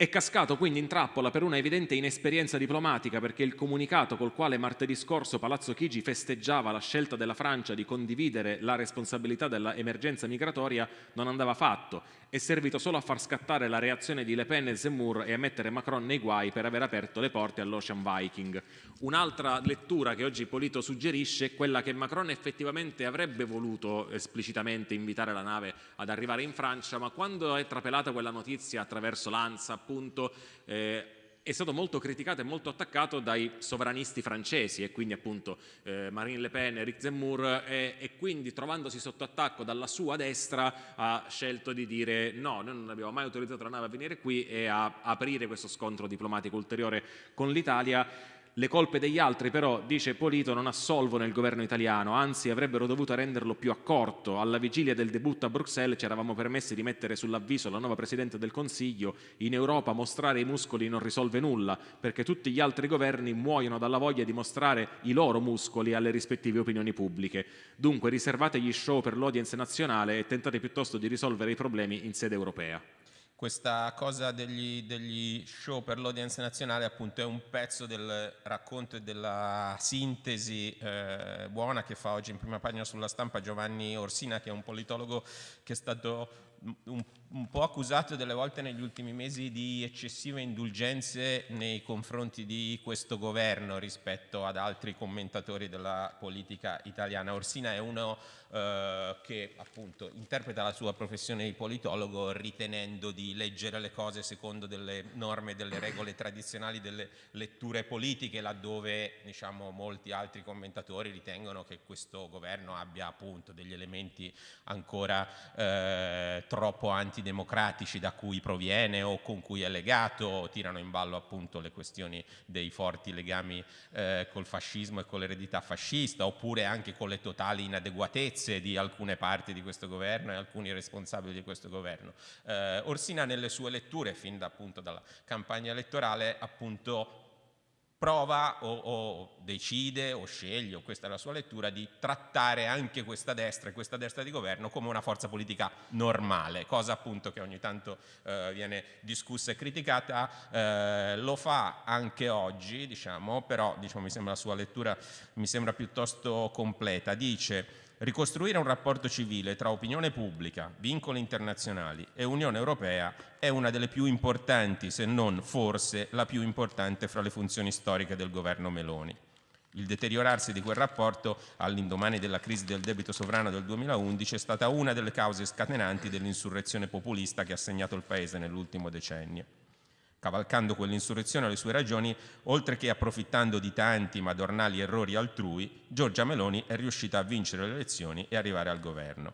È cascato quindi in trappola per una evidente inesperienza diplomatica perché il comunicato col quale martedì scorso Palazzo Chigi festeggiava la scelta della Francia di condividere la responsabilità dell'emergenza migratoria non andava fatto, è servito solo a far scattare la reazione di Le Pen e Zemmour e a mettere Macron nei guai per aver aperto le porte all'Ocean Viking. Un'altra lettura che oggi Polito suggerisce è quella che Macron effettivamente avrebbe voluto esplicitamente invitare la nave ad arrivare in Francia, ma quando è trapelata quella notizia attraverso l'ANSA appunto eh, è stato molto criticato e molto attaccato dai sovranisti francesi e quindi appunto eh, Marine Le Pen, Eric Zemmour e, e, quindi trovandosi sotto attacco dalla sua destra ha scelto di dire no, noi non abbiamo mai autorizzato la nave a venire qui e a aprire questo scontro diplomatico ulteriore con l'Italia le colpe degli altri però, dice Polito, non assolvono il governo italiano, anzi avrebbero dovuto renderlo più accorto. Alla vigilia del debutto a Bruxelles ci eravamo permessi di mettere sull'avviso la nuova Presidente del Consiglio in Europa mostrare i muscoli non risolve nulla, perché tutti gli altri governi muoiono dalla voglia di mostrare i loro muscoli alle rispettive opinioni pubbliche. Dunque riservate gli show per l'audience nazionale e tentate piuttosto di risolvere i problemi in sede europea questa cosa degli, degli show per l'audience nazionale appunto è un pezzo del racconto e della sintesi eh, buona che fa oggi in prima pagina sulla stampa Giovanni Orsina che è un politologo che è stato un, un, po' accusato delle volte negli ultimi mesi di eccessive indulgenze nei confronti di questo governo rispetto ad altri commentatori della politica italiana. Orsina è uno eh, che appunto interpreta la sua professione di politologo ritenendo di leggere le cose secondo delle norme, delle regole tradizionali delle letture politiche laddove diciamo, molti altri commentatori ritengono che questo governo abbia appunto degli elementi ancora eh, troppo antidemocratici da cui proviene o con cui è legato, tirano in ballo appunto le questioni dei forti legami eh, col fascismo e con l'eredità fascista oppure anche con le totali inadeguatezze di alcune parti di questo governo e alcuni responsabili di questo governo. Eh, Orsina nelle sue letture, fin da, appunto dalla campagna elettorale, appunto prova o, o, decide o sceglie, o questa è la sua lettura, di trattare anche questa destra e questa destra di governo come una forza politica normale, cosa appunto che ogni tanto eh, viene discussa e criticata, eh, lo fa anche oggi, diciamo, però diciamo, mi sembra la sua lettura mi sembra piuttosto completa, dice Ricostruire un rapporto civile tra opinione pubblica, vincoli internazionali e Unione Europea è una delle più importanti, se non forse la più importante fra le funzioni storiche del governo Meloni. Il deteriorarsi di quel rapporto all'indomani della crisi del debito sovrano del 2011 è stata una delle cause scatenanti dell'insurrezione populista che ha segnato il Paese nell'ultimo decennio. Cavalcando quell'insurrezione alle sue ragioni, oltre che approfittando di tanti madornali errori altrui, Giorgia Meloni è riuscita a vincere le elezioni e arrivare al governo.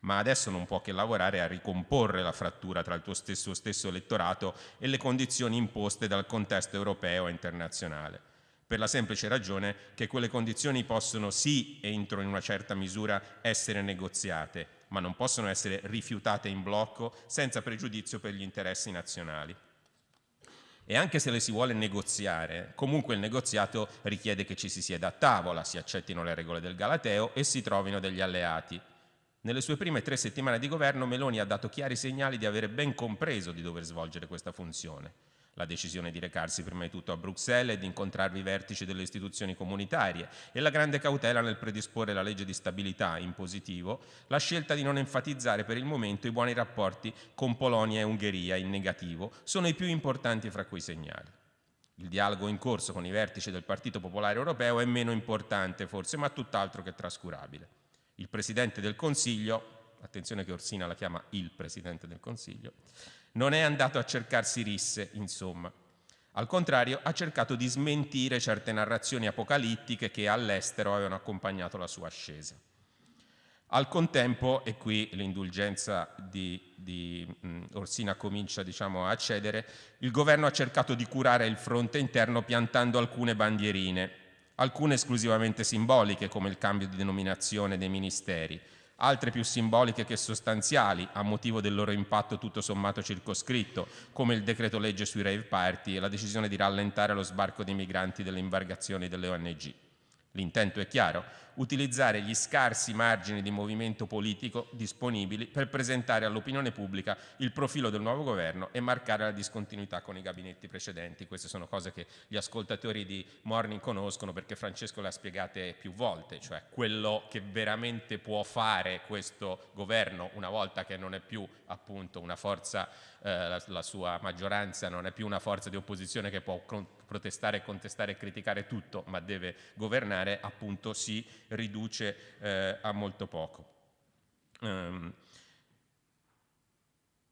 Ma adesso non può che lavorare a ricomporre la frattura tra il tuo stesso, stesso elettorato e le condizioni imposte dal contesto europeo e internazionale per la semplice ragione che quelle condizioni possono sì, entro in una certa misura, essere negoziate, ma non possono essere rifiutate in blocco senza pregiudizio per gli interessi nazionali. E anche se le si vuole negoziare, comunque il negoziato richiede che ci si sieda a tavola, si accettino le regole del Galateo e si trovino degli alleati. Nelle sue prime tre settimane di governo Meloni ha dato chiari segnali di avere ben compreso di dover svolgere questa funzione la decisione di recarsi prima di tutto a Bruxelles e di incontrare i vertici delle istituzioni comunitarie e la grande cautela nel predisporre la legge di stabilità in positivo, la scelta di non enfatizzare per il momento i buoni rapporti con Polonia e Ungheria in negativo sono i più importanti fra quei segnali. Il dialogo in corso con i vertici del Partito Popolare Europeo è meno importante forse, ma tutt'altro che trascurabile. Il Presidente del Consiglio, attenzione che Orsina la chiama il Presidente del Consiglio, non è andato a cercarsi risse, insomma. Al contrario, ha cercato di smentire certe narrazioni apocalittiche che all'estero avevano accompagnato la sua ascesa. Al contempo, e qui l'indulgenza di, di Orsina comincia diciamo, a cedere, il governo ha cercato di curare il fronte interno piantando alcune bandierine, alcune esclusivamente simboliche come il cambio di denominazione dei ministeri, altre più simboliche che sostanziali a motivo del loro impatto tutto sommato circoscritto, come il decreto legge sui rave party e la decisione di rallentare lo sbarco dei migranti delle imbarcazioni delle ONG. L'intento è chiaro, utilizzare gli scarsi margini di movimento politico disponibili per presentare all'opinione pubblica il profilo del nuovo governo e marcare la discontinuità con i gabinetti precedenti. Queste sono cose che gli ascoltatori di Morning conoscono perché Francesco le ha spiegate più volte, cioè quello che veramente può fare questo governo una volta che non è più appunto una forza, eh, la, la sua maggioranza non è più una forza di opposizione che può protestare, contestare e criticare tutto, ma deve governare, appunto si riduce eh, a molto poco. Um,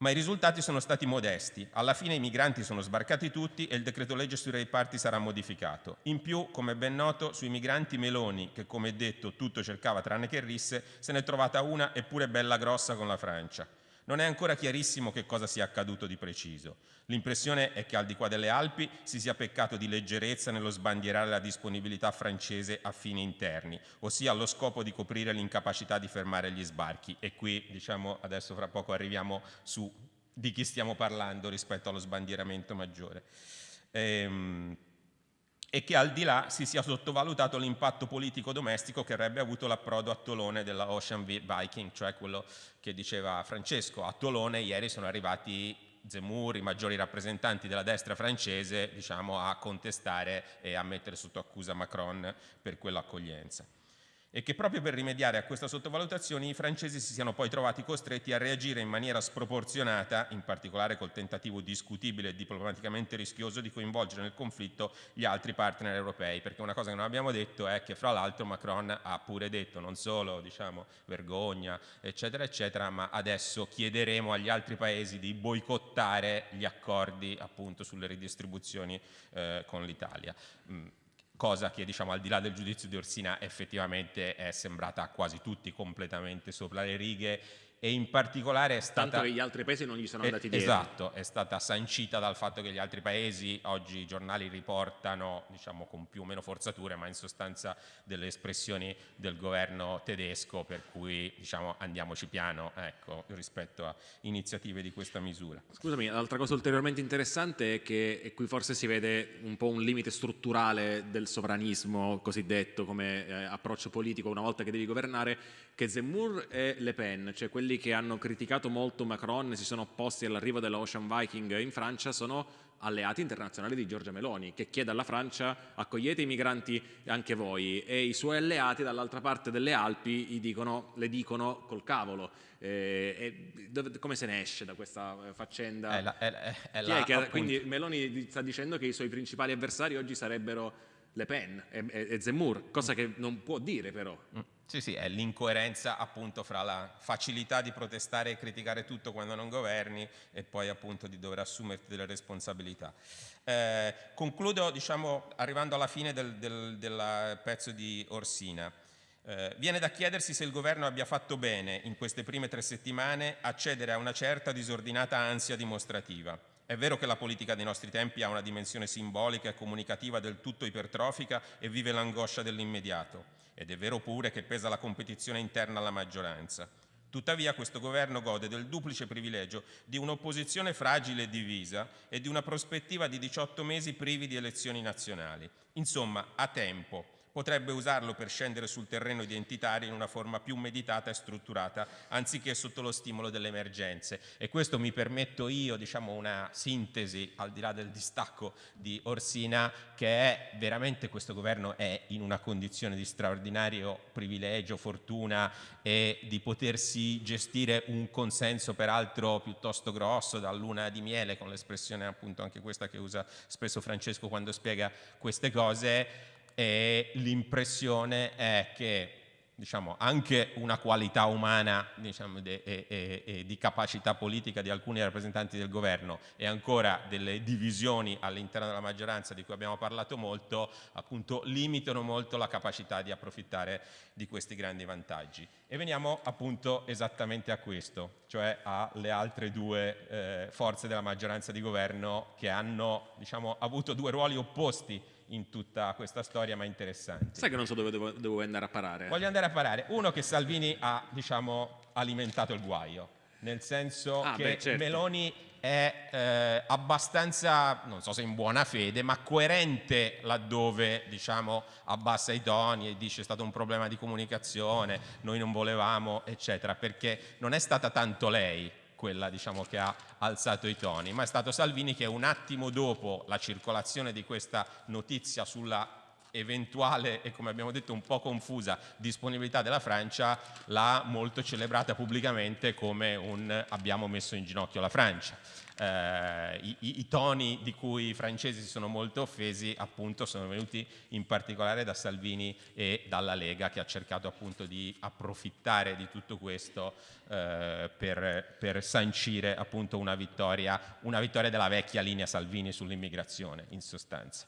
ma i risultati sono stati modesti. Alla fine i migranti sono sbarcati tutti e il decreto legge sui reparti sarà modificato. In più, come ben noto, sui migranti Meloni, che come detto tutto cercava tranne che risse, se n'è trovata una eppure bella grossa con la Francia. Non è ancora chiarissimo che cosa sia accaduto di preciso. L'impressione è che al di qua delle Alpi si sia peccato di leggerezza nello sbandierare la disponibilità francese a fini interni, ossia allo scopo di coprire l'incapacità di fermare gli sbarchi. E qui, diciamo, adesso fra poco arriviamo su di chi stiamo parlando rispetto allo sbandieramento maggiore. Ehm, e che al di là si sia sottovalutato l'impatto politico domestico che avrebbe avuto l'approdo a Tolone della Ocean Viking, cioè quello che diceva Francesco. A Tolone ieri sono arrivati Zemmour, i maggiori rappresentanti della destra francese, diciamo, a contestare e a mettere sotto accusa Macron per quell'accoglienza e che proprio per rimediare a questa sottovalutazione i francesi si siano poi trovati costretti a reagire in maniera sproporzionata, in particolare col tentativo discutibile e diplomaticamente rischioso di coinvolgere nel conflitto gli altri partner europei, perché una cosa che non abbiamo detto è che fra l'altro Macron ha pure detto non solo diciamo, vergogna eccetera eccetera, ma adesso chiederemo agli altri paesi di boicottare gli accordi appunto sulle ridistribuzioni eh, con l'Italia. Mm cosa che diciamo al di là del giudizio di Orsina effettivamente è sembrata a quasi tutti completamente sopra le righe e in particolare è stata... Tanto che gli altri paesi non gli sono andati dietro. Esatto, è stata sancita dal fatto che gli altri paesi, oggi i giornali riportano, diciamo con più o meno forzature, ma in sostanza delle espressioni del governo tedesco, per cui diciamo andiamoci piano ecco, rispetto a iniziative di questa misura. Scusami, l'altra cosa ulteriormente interessante è che e qui forse si vede un po' un limite strutturale del sovranismo cosiddetto come eh, approccio politico una volta che devi governare, che Zemmour e Le Pen, cioè quelli che hanno criticato molto Macron e si sono opposti all'arrivo dell'Ocean Viking in Francia, sono alleati internazionali di Giorgia Meloni, che chiede alla Francia accogliete i migranti anche voi e i suoi alleati dall'altra parte delle Alpi dicono, le dicono col cavolo. Eh, dove, come se ne esce da questa faccenda? È la, è, è la, che, quindi Meloni sta dicendo che i suoi principali avversari oggi sarebbero Le Pen e, e, e Zemmour, cosa che non può dire però. Mm. Sì, sì, è l'incoerenza appunto fra la facilità di protestare e criticare tutto quando non governi e poi appunto di dover assumerti delle responsabilità. Eh, concludo diciamo, arrivando alla fine del, del, del pezzo di Orsina. Eh, viene da chiedersi se il governo abbia fatto bene in queste prime tre settimane a cedere a una certa disordinata ansia dimostrativa. È vero che la politica dei nostri tempi ha una dimensione simbolica e comunicativa del tutto ipertrofica e vive l'angoscia dell'immediato ed è vero pure che pesa la competizione interna alla maggioranza. Tuttavia questo governo gode del duplice privilegio di un'opposizione fragile e divisa e di una prospettiva di 18 mesi privi di elezioni nazionali. Insomma, ha tempo potrebbe usarlo per scendere sul terreno identitario in una forma più meditata e strutturata, anziché sotto lo stimolo delle emergenze. E questo mi permetto io, diciamo, una sintesi, al di là del distacco di Orsina, che è veramente questo governo è in una condizione di straordinario privilegio, fortuna e di potersi gestire un consenso peraltro piuttosto grosso da luna di miele, con l'espressione appunto anche questa che usa spesso Francesco quando spiega queste cose, e l'impressione è che diciamo, anche una qualità umana diciamo, de, e, e, e, di capacità politica di alcuni rappresentanti del governo e ancora delle divisioni all'interno della maggioranza di cui abbiamo parlato molto, appunto limitano molto la capacità di approfittare di questi grandi vantaggi. E veniamo appunto esattamente a questo, cioè alle altre due eh, forze della maggioranza di governo che hanno diciamo, avuto due ruoli opposti in tutta questa storia, ma interessanti. Sai che non so dove devo, devo andare a parare? Voglio andare a parare. Uno che Salvini ha, diciamo, alimentato il guaio, nel senso ah, che beh, certo. Meloni è eh, abbastanza, non so se in buona fede, ma coerente laddove diciamo, abbassa i toni e dice è stato un problema di comunicazione, noi non volevamo, eccetera, perché non è stata tanto lei quella diciamo, che ha alzato i toni, ma è stato Salvini che un attimo dopo la circolazione di questa notizia sulla eventuale e come abbiamo detto un po' confusa disponibilità della Francia l'ha molto celebrata pubblicamente come un abbiamo messo in ginocchio la Francia. Eh, i, i, toni di cui i francesi si sono molto offesi appunto sono venuti in particolare da Salvini e dalla Lega che ha cercato appunto di approfittare di tutto questo eh, per, per, sancire appunto una vittoria, una vittoria della vecchia linea Salvini sull'immigrazione in sostanza.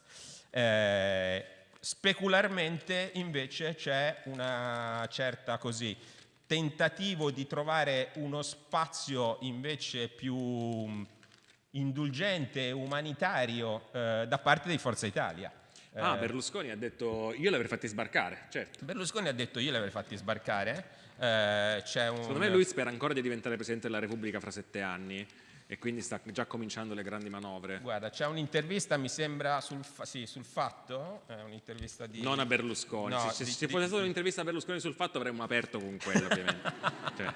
Eh, Specularmente invece c'è una certa così tentativo di trovare uno spazio invece più indulgente e umanitario eh, da parte di Forza Italia. Ah, eh, Berlusconi ha detto io li avrei fatti sbarcare, certo. Berlusconi ha detto io li avrei fatti sbarcare. Eh, un... Secondo me lui spera ancora di diventare Presidente della Repubblica fra sette anni e quindi sta già cominciando le grandi manovre. Guarda, c'è un'intervista, mi sembra, sul, fa sì, sul fatto, è un'intervista di... Non a Berlusconi, no, se, di, se fosse stata un'intervista a Berlusconi sul fatto avremmo aperto con quello ovviamente. cioè.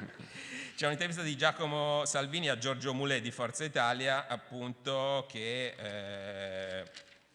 C'è un'intervista di Giacomo Salvini a Giorgio Mulè di Forza Italia, appunto, che... Eh,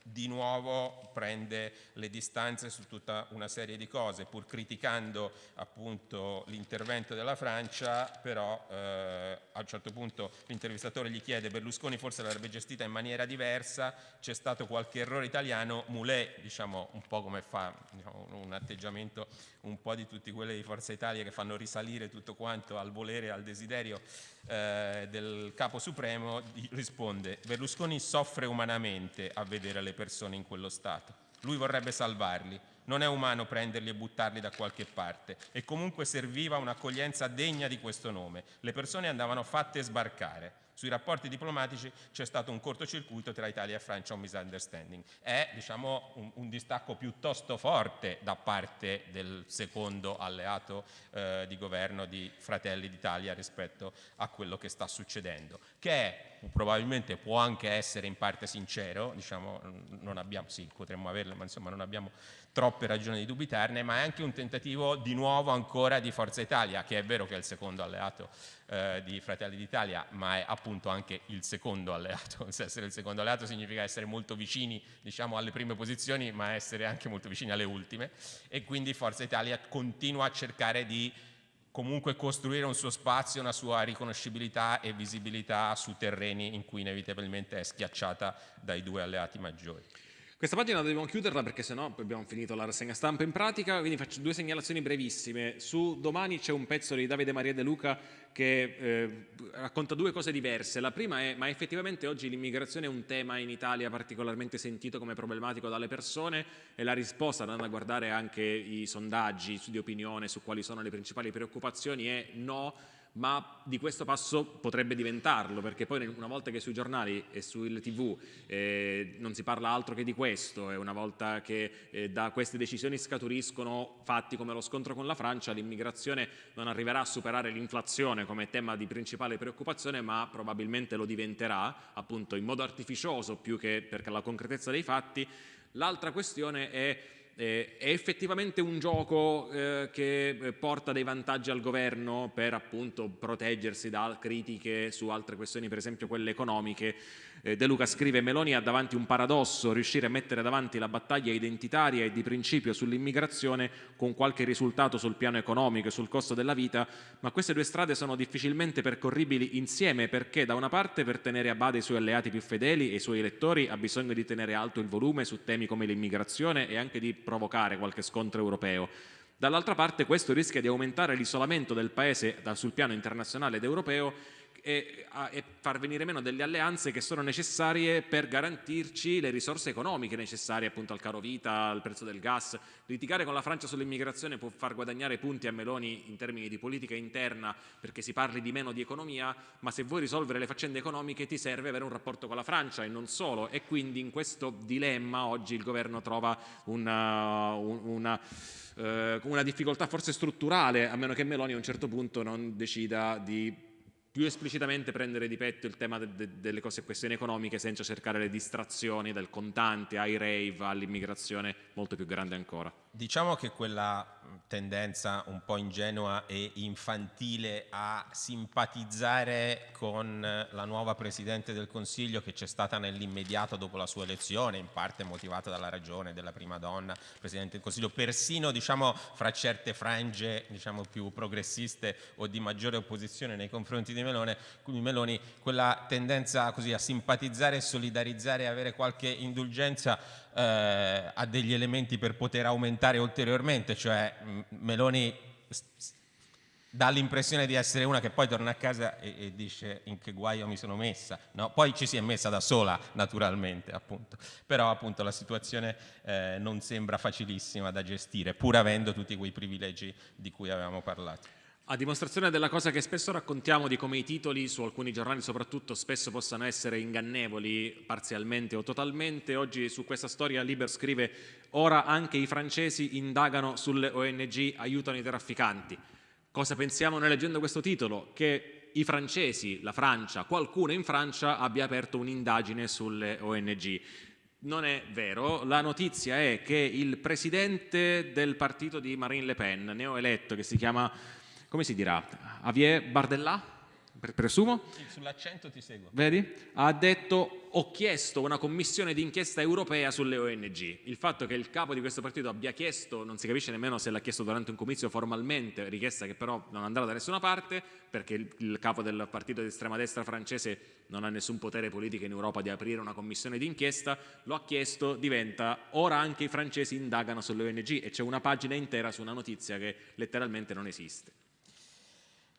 di nuovo prende le distanze su tutta una serie di cose, pur criticando appunto l'intervento della Francia, però eh, a un certo punto l'intervistatore gli chiede Berlusconi forse l'avrebbe gestita in maniera diversa, c'è stato qualche errore italiano, Moulet diciamo un po' come fa diciamo, un atteggiamento un po' di tutti quelli di Forza Italia che fanno risalire tutto quanto al volere al desiderio eh, del capo supremo, risponde Berlusconi soffre umanamente a vedere le persone in quello stato, lui vorrebbe salvarli, non è umano prenderli e buttarli da qualche parte. E comunque serviva un'accoglienza degna di questo nome, le persone andavano fatte sbarcare. Sui rapporti diplomatici c'è stato un cortocircuito tra Italia e Francia, un misunderstanding. È diciamo, un, un, distacco piuttosto forte da parte del secondo alleato eh, di governo di Fratelli d'Italia rispetto a quello che sta succedendo, che è, probabilmente può anche essere in parte sincero, diciamo, non abbiamo, sì, potremmo averlo, ma insomma non abbiamo troppe ragioni di dubitarne, ma è anche un tentativo di nuovo ancora di Forza Italia, che è vero che è il secondo alleato eh, di Fratelli d'Italia, ma è appunto anche il secondo alleato. Se essere il secondo alleato significa essere molto vicini diciamo, alle prime posizioni, ma essere anche molto vicini alle ultime. E quindi Forza Italia continua a cercare di comunque costruire un suo spazio, una sua riconoscibilità e visibilità su terreni in cui inevitabilmente è schiacciata dai due alleati maggiori. Questa pagina dobbiamo chiuderla perché sennò abbiamo finito la rassegna stampa in pratica, quindi faccio due segnalazioni brevissime. Su domani c'è un pezzo di Davide Maria De Luca che eh, racconta due cose diverse. La prima è, ma effettivamente oggi l'immigrazione è un tema in Italia particolarmente sentito come problematico dalle persone e la risposta, andando a guardare anche i sondaggi di opinione su quali sono le principali preoccupazioni, è no, ma di questo passo potrebbe diventarlo, perché poi una volta che sui giornali e sulle tv eh, non si parla altro che di questo e una volta che eh, da queste decisioni scaturiscono fatti come lo scontro con la Francia, l'immigrazione non arriverà a superare l'inflazione come tema di principale preoccupazione, ma probabilmente lo diventerà appunto in modo artificioso più che per la concretezza dei fatti. L'altra questione è eh, è effettivamente un gioco eh, che eh, porta dei vantaggi al governo per appunto proteggersi da critiche su altre questioni, per esempio quelle economiche, eh, De Luca scrive Meloni ha davanti un paradosso, riuscire a mettere davanti la battaglia identitaria e di principio sull'immigrazione con qualche risultato sul piano economico e sul costo della vita, ma queste due strade sono difficilmente percorribili insieme perché da una parte per tenere a bada i suoi alleati più fedeli e i suoi elettori ha bisogno di tenere alto il volume su temi come l'immigrazione e anche di provocare qualche scontro europeo. Dall'altra parte questo rischia di aumentare l'isolamento del Paese sul piano internazionale ed europeo e, e, far venire meno delle alleanze che sono necessarie per garantirci le risorse economiche necessarie appunto al caro vita, al prezzo del gas. Litigare con la Francia sull'immigrazione può far guadagnare punti a Meloni in termini di politica interna perché si parli di meno di economia, ma se vuoi risolvere le faccende economiche ti serve avere un rapporto con la Francia e non solo e quindi in questo dilemma oggi il governo trova una, una, eh, una difficoltà forse strutturale a meno che Meloni a un certo punto non decida di più esplicitamente prendere di petto il tema de de delle cose, questioni economiche senza cercare le distrazioni dal contante ai rave all'immigrazione molto più grande ancora. Diciamo che quella tendenza un po' ingenua e infantile a simpatizzare con la nuova Presidente del Consiglio che c'è stata nell'immediato dopo la sua elezione, in parte motivata dalla ragione della prima donna Presidente del Consiglio, persino diciamo, fra certe frange diciamo, più progressiste o di maggiore opposizione nei confronti di Melone, Meloni, quella tendenza così a simpatizzare solidarizzare e avere qualche indulgenza eh, ha degli elementi per poter aumentare ulteriormente, cioè Meloni dà l'impressione di essere una che poi torna a casa e, e, dice in che guaio mi sono messa, no? poi ci si è messa da sola naturalmente, appunto. però appunto la situazione eh, non sembra facilissima da gestire, pur avendo tutti quei privilegi di cui avevamo parlato. A dimostrazione della cosa che spesso raccontiamo di come i titoli su alcuni giornali soprattutto spesso possano essere ingannevoli parzialmente o totalmente, oggi su questa storia Liber scrive ora anche i francesi indagano sulle ONG, aiutano i trafficanti. Cosa pensiamo noi leggendo questo titolo? Che i francesi, la Francia, qualcuno in Francia abbia aperto un'indagine sulle ONG. Non è vero, la notizia è che il presidente del partito di Marine Le Pen, neoeletto, che si chiama come si dirà, Javier Bardella, presumo? Sull'accento ti seguo. Vedi? Ha detto ho chiesto una commissione d'inchiesta europea sulle ONG. Il fatto che il capo di questo partito abbia chiesto, non si capisce nemmeno se l'ha chiesto durante un comizio formalmente, richiesta che però non andrà da nessuna parte, perché il, il capo del partito di estrema destra francese non ha nessun potere politico in Europa di aprire una commissione d'inchiesta, lo ha chiesto, diventa ora anche i francesi indagano sulle ONG e c'è una pagina intera su una notizia che letteralmente non esiste.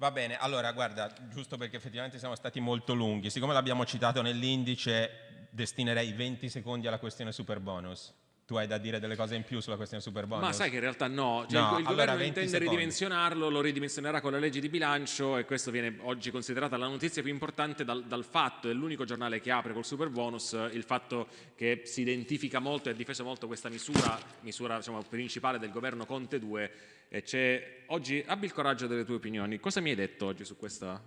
Va bene, allora guarda, giusto perché effettivamente siamo stati molto lunghi, siccome l'abbiamo citato nell'indice destinerei 20 secondi alla questione super bonus. Tu hai da dire delle cose in più sulla questione super bonus? Ma sai che in realtà no, cioè no il, il allora governo intende secondi. ridimensionarlo, lo ridimensionerà con la legge di bilancio e questo viene oggi considerata la notizia più importante dal, dal fatto, è l'unico giornale che apre col super bonus, il fatto che si identifica molto e ha difeso molto questa misura, misura diciamo, principale del governo Conte 2 e c'è oggi, abbi il coraggio delle tue opinioni, cosa mi hai detto oggi su questa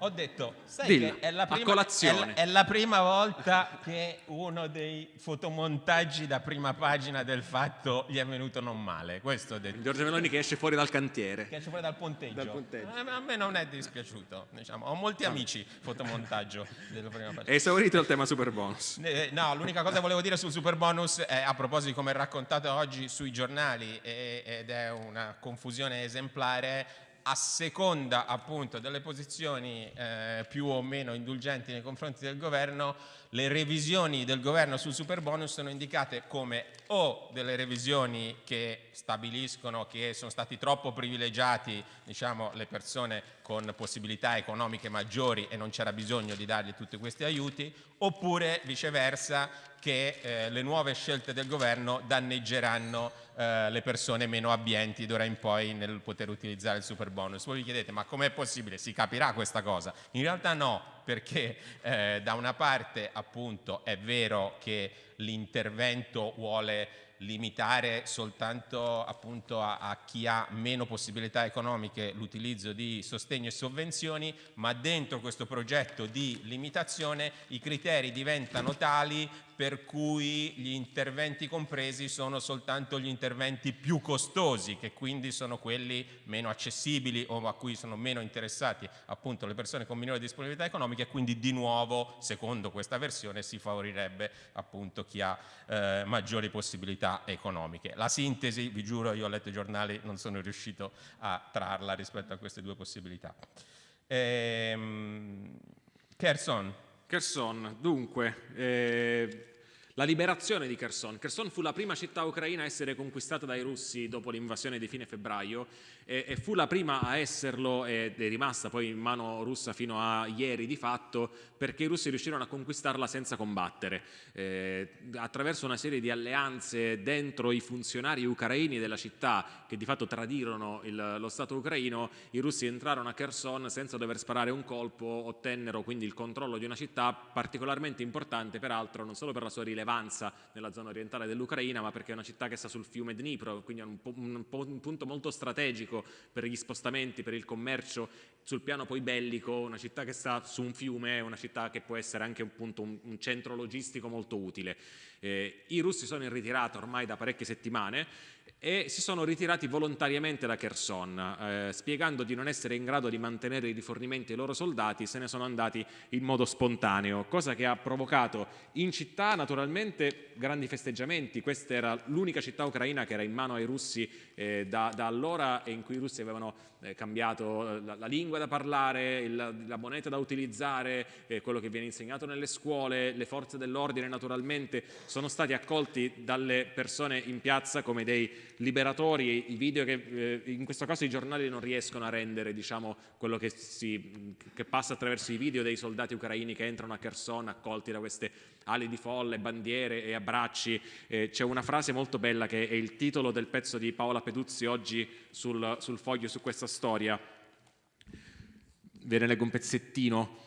ho detto, sai Dillo, che è la, prima, è, la, è la, prima, volta che uno dei fotomontaggi da prima pagina del fatto gli è venuto non male. Questo ho detto. Giorgio Meloni che esce fuori dal cantiere. Che esce fuori dal ponteggio. Dal ponteggio. A, a me non è dispiaciuto. Diciamo. Ho molti amici fotomontaggio della prima pagina. È esaurito il tema super bonus. Eh, no, l'unica cosa che volevo dire sul super bonus è a proposito di come è raccontato oggi sui giornali ed è una confusione esemplare a seconda appunto delle posizioni eh, più o meno indulgenti nei confronti del governo, le revisioni del governo sul super bonus sono indicate come o delle revisioni che stabiliscono che sono stati troppo privilegiati diciamo, le persone con possibilità economiche maggiori e non c'era bisogno di dargli tutti questi aiuti, oppure viceversa che eh, le nuove scelte del governo danneggeranno eh, le persone meno abbienti d'ora in poi nel poter utilizzare il super bonus. Voi vi chiedete ma com'è possibile? Si capirà questa cosa? In realtà no, perché eh, da una parte appunto è vero che l'intervento vuole limitare soltanto appunto a, a, chi ha meno possibilità economiche l'utilizzo di sostegno e sovvenzioni, ma dentro questo progetto di limitazione i criteri diventano tali per cui gli interventi compresi sono soltanto gli interventi più costosi, che quindi sono quelli meno accessibili o a cui sono meno interessati appunto le persone con minore disponibilità economica e quindi di nuovo, secondo questa versione, si favorirebbe appunto chi ha eh, maggiori possibilità economiche. La sintesi, vi giuro, io ho letto i giornali, non sono riuscito a trarla rispetto a queste due possibilità. Ehm, Kerson. Kherson, dunque, eh, la liberazione di Kherson. Kherson fu la prima città ucraina a essere conquistata dai russi dopo l'invasione di fine febbraio e, e, fu la prima a esserlo ed è rimasta poi in mano russa fino a ieri di fatto perché i russi riuscirono a conquistarla senza combattere. Eh, attraverso una serie di alleanze dentro i funzionari ucraini della città che di fatto tradirono il, lo Stato ucraino, i russi entrarono a Kherson senza dover sparare un colpo, ottennero quindi il controllo di una città particolarmente importante peraltro non solo per la sua rilevanza nella zona orientale dell'Ucraina, ma perché è una città che sta sul fiume Dnipro, quindi è un, un, un punto molto strategico per gli spostamenti, per il commercio sul piano poi bellico, una città che sta su un fiume una città che può essere anche appunto un, un centro logistico molto utile. Eh, I russi sono in ritirata ormai da parecchie settimane e si sono ritirati volontariamente da Kherson, eh, spiegando di non essere in grado di mantenere i rifornimenti ai loro soldati, se ne sono andati in modo spontaneo, cosa che ha provocato in città naturalmente grandi festeggiamenti, questa era l'unica città ucraina che era in mano ai russi eh, da, da, allora e in cui i russi avevano eh, cambiato la, la, lingua da parlare, il, la moneta da utilizzare, eh, quello che viene insegnato nelle scuole, le forze dell'ordine naturalmente sono stati accolti dalle persone in piazza come dei liberatori, i video che eh, in questo caso i giornali non riescono a rendere diciamo, quello che, si, che, passa attraverso i video dei soldati ucraini che entrano a Kherson accolti da queste ali di folle, bandiere e abbracci. Eh, C'è una frase molto bella che è il titolo del pezzo di Paola Peduzzi oggi sul, sul foglio su questa storia. Ve ne leggo un pezzettino.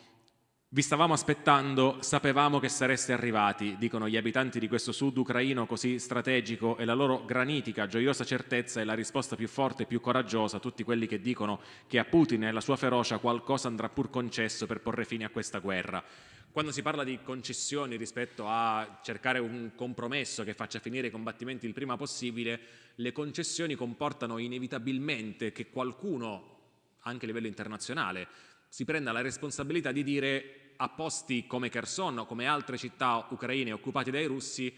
Vi stavamo aspettando, sapevamo che sareste arrivati, dicono gli abitanti di questo sud ucraino così strategico e la loro granitica, gioiosa certezza è la risposta più forte e più coraggiosa a tutti quelli che dicono che a Putin e alla sua ferocia qualcosa andrà pur concesso per porre fine a questa guerra. Quando si parla di concessioni rispetto a cercare un compromesso che faccia finire i combattimenti il prima possibile, le concessioni comportano inevitabilmente che qualcuno, anche a livello internazionale, si prenda la responsabilità di dire a posti come Kherson o come altre città ucraine occupate dai russi,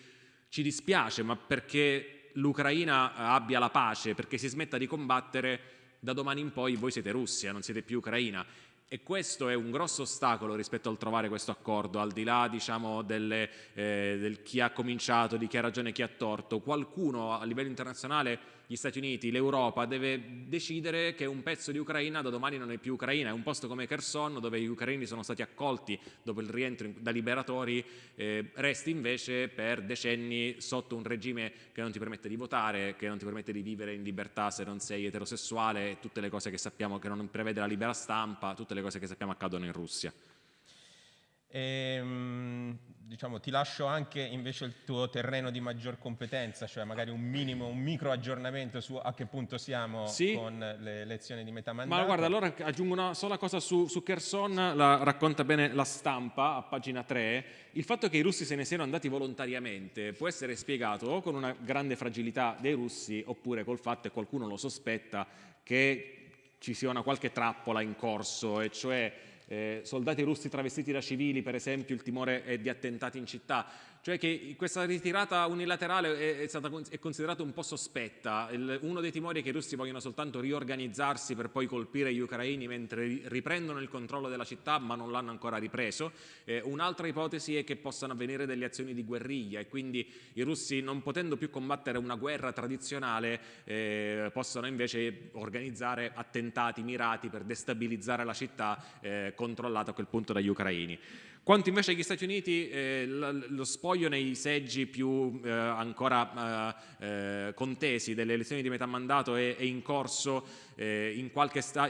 ci dispiace, ma perché l'Ucraina abbia la pace, perché si smetta di combattere, da domani in poi voi siete Russia, non siete più Ucraina. E questo è un grosso ostacolo rispetto al trovare questo accordo, al di là diciamo, delle, eh, del chi ha cominciato, di chi ha ragione e chi ha torto. Qualcuno a livello internazionale gli Stati Uniti, l'Europa deve decidere che un pezzo di Ucraina da domani non è più Ucraina, è un posto come Kherson dove gli ucraini sono stati accolti dopo il rientro da liberatori, eh, resti invece per decenni sotto un regime che non ti permette di votare, che non ti permette di vivere in libertà se non sei eterosessuale, tutte le cose che sappiamo che non prevede la libera stampa, tutte le cose che sappiamo accadono in Russia. Ehm, diciamo, ti lascio anche invece il tuo terreno di maggior competenza, cioè magari un minimo, un micro aggiornamento su a che punto siamo sì. con le lezioni di metà mandato. Ma guarda, allora aggiungo una sola cosa su, su Kherson, la racconta bene la stampa a pagina 3. Il fatto che i russi se ne siano andati volontariamente può essere spiegato o con una grande fragilità dei russi oppure col fatto, e qualcuno lo sospetta, che ci sia una qualche trappola in corso, e cioè eh, soldati russi travestiti da civili, per esempio il timore è di attentati in città cioè che questa ritirata unilaterale è, è, stata, è considerata un po' sospetta. Il, uno dei timori è che i russi vogliono soltanto riorganizzarsi per poi colpire gli ucraini mentre riprendono il controllo della città ma non l'hanno ancora ripreso. Eh, Un'altra ipotesi è che possano avvenire delle azioni di guerriglia e quindi i russi non potendo più combattere una guerra tradizionale eh, possono invece organizzare attentati mirati per destabilizzare la città eh, controllata a quel punto dagli ucraini. Quanto invece agli Stati Uniti eh, lo spoglio nei seggi più eh, ancora eh, eh contesi delle elezioni di metà mandato è, è in corso eh, in,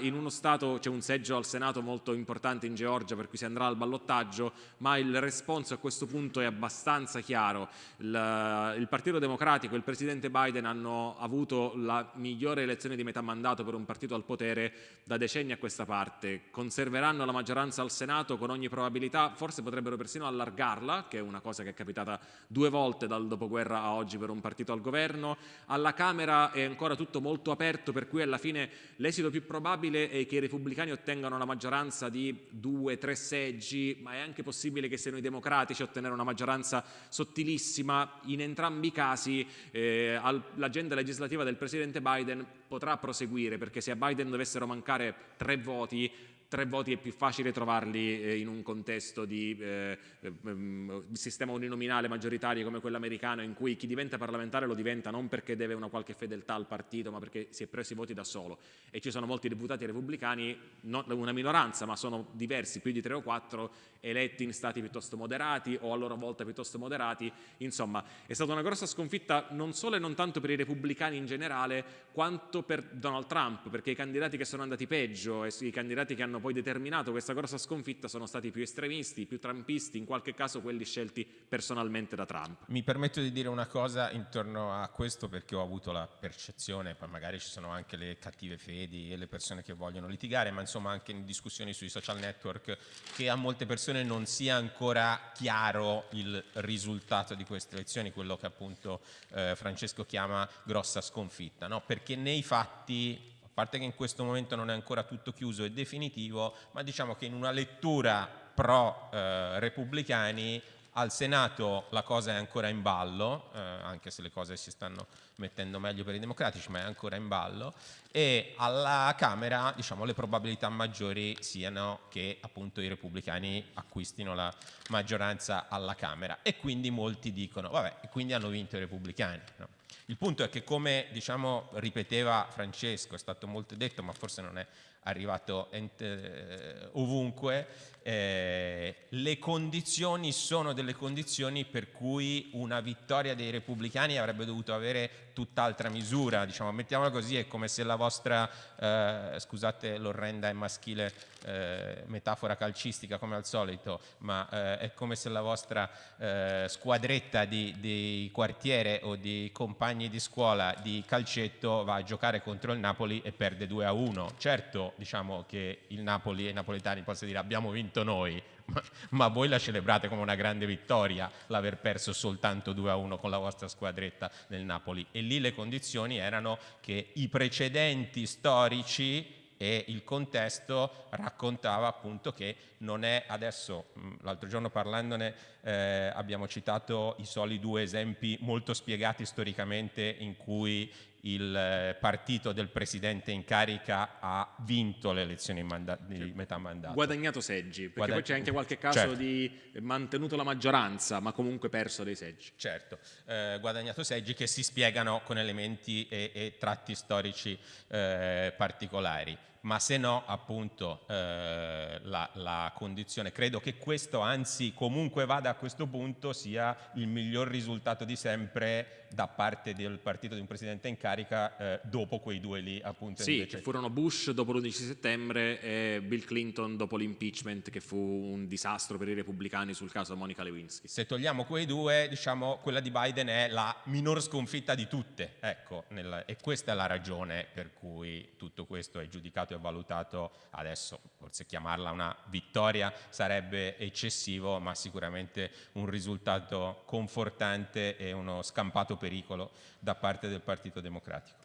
in, uno Stato c'è un seggio al Senato molto importante in Georgia per cui si andrà al ballottaggio, ma il responso a questo punto è abbastanza chiaro. Il, il Partito Democratico e il Presidente Biden hanno avuto la migliore elezione di metà mandato per un partito al potere da decenni a questa parte. Conserveranno la maggioranza al Senato con ogni probabilità, forse potrebbero persino allargarla, che è una cosa che è capitata due volte dal dopoguerra a oggi per un partito al governo. Alla Camera è ancora tutto molto aperto, per cui alla fine l'esito più probabile è che i repubblicani ottengano la maggioranza di due, tre seggi, ma è anche possibile che siano i democratici a ottenere una maggioranza sottilissima. In entrambi i casi eh, l'agenda legislativa del presidente Biden potrà proseguire, perché se a Biden dovessero mancare tre voti, tre voti è più facile trovarli eh, in un contesto di eh, ehm, sistema uninominale maggioritario come quello americano in cui chi diventa parlamentare lo diventa non perché deve una qualche fedeltà al partito ma perché si è preso i voti da solo. E ci sono molti deputati repubblicani, non una minoranza ma sono diversi, più di tre o quattro eletti in stati piuttosto moderati o a loro volta piuttosto moderati, insomma è stata una grossa sconfitta non solo e non tanto per i repubblicani in generale quanto per Donald Trump perché i candidati che sono andati peggio e i candidati che hanno poi determinato questa grossa sconfitta sono stati più estremisti, più trumpisti, in qualche caso quelli scelti personalmente da Trump. Mi permetto di dire una cosa intorno a questo perché ho avuto la percezione, poi magari ci sono anche le cattive fedi e le persone che vogliono litigare, ma insomma anche in discussioni sui social network, che a molte persone non sia ancora chiaro il risultato di queste elezioni, quello che appunto eh, Francesco chiama grossa sconfitta, no? perché nei fatti a parte che in questo momento non è ancora tutto chiuso e definitivo, ma diciamo che in una lettura pro eh, repubblicani al Senato la cosa è ancora in ballo, eh, anche se le cose si stanno mettendo meglio per i democratici, ma è ancora in ballo, e alla Camera diciamo, le probabilità maggiori siano che appunto i repubblicani acquistino la maggioranza alla Camera e quindi molti dicono, vabbè, quindi hanno vinto i repubblicani. No? Il punto è che come diciamo, ripeteva Francesco, è stato molto detto, ma forse non è arrivato eh, ovunque, eh, le condizioni sono delle condizioni per cui una vittoria dei repubblicani avrebbe dovuto avere tutt'altra misura, diciamo, mettiamola così, è come se la vostra, eh, scusate l'orrenda e maschile eh, metafora calcistica come al solito, ma eh, è come se la vostra eh, squadretta di, di, quartiere o di compagni di scuola di calcetto va a giocare contro il Napoli e perde 2 a 1. Certo, diciamo che il Napoli e i napoletani possono dire abbiamo vinto noi, ma, ma, voi la celebrate come una grande vittoria l'aver perso soltanto 2 a 1 con la vostra squadretta del Napoli. E lì le condizioni erano che i precedenti storici e il contesto raccontava appunto che non è adesso, l'altro giorno parlandone eh, abbiamo citato i soli due esempi molto spiegati storicamente in cui il eh, partito del presidente in carica ha vinto le elezioni di cioè, metà mandato. Guadagnato seggi, perché Guadagn poi c'è anche qualche caso certo. di mantenuto la maggioranza, ma comunque perso dei seggi. Certo, eh, guadagnato seggi che si spiegano con elementi e, e tratti storici eh, particolari ma se no appunto eh, la, la, condizione, credo che questo anzi comunque vada a questo punto sia il miglior risultato di sempre da parte del partito di un presidente in carica eh, dopo quei due lì appunto sì, invece... furono Bush dopo l'11 settembre e Bill Clinton dopo l'impeachment che fu un disastro per i repubblicani sul caso Monica Lewinsky. Se togliamo quei due diciamo quella di Biden è la minor sconfitta di tutte ecco nel, e questa è la ragione per cui tutto questo è giudicato e valutato adesso forse chiamarla una vittoria sarebbe eccessivo ma sicuramente un risultato confortante e uno scampato pericolo da parte del Partito Democratico.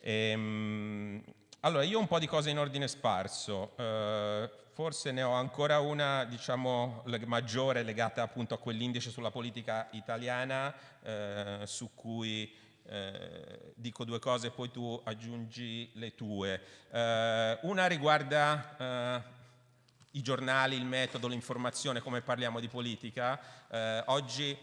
Ehm, allora, io ho un po' di cose in ordine sparso, eh, forse ne ho ancora una diciamo, maggiore legata appunto a quell'indice sulla politica italiana eh, su cui eh, dico due cose poi tu aggiungi le tue. Eh, una riguarda eh, i giornali, il metodo, l'informazione, come parliamo di politica. Eh, oggi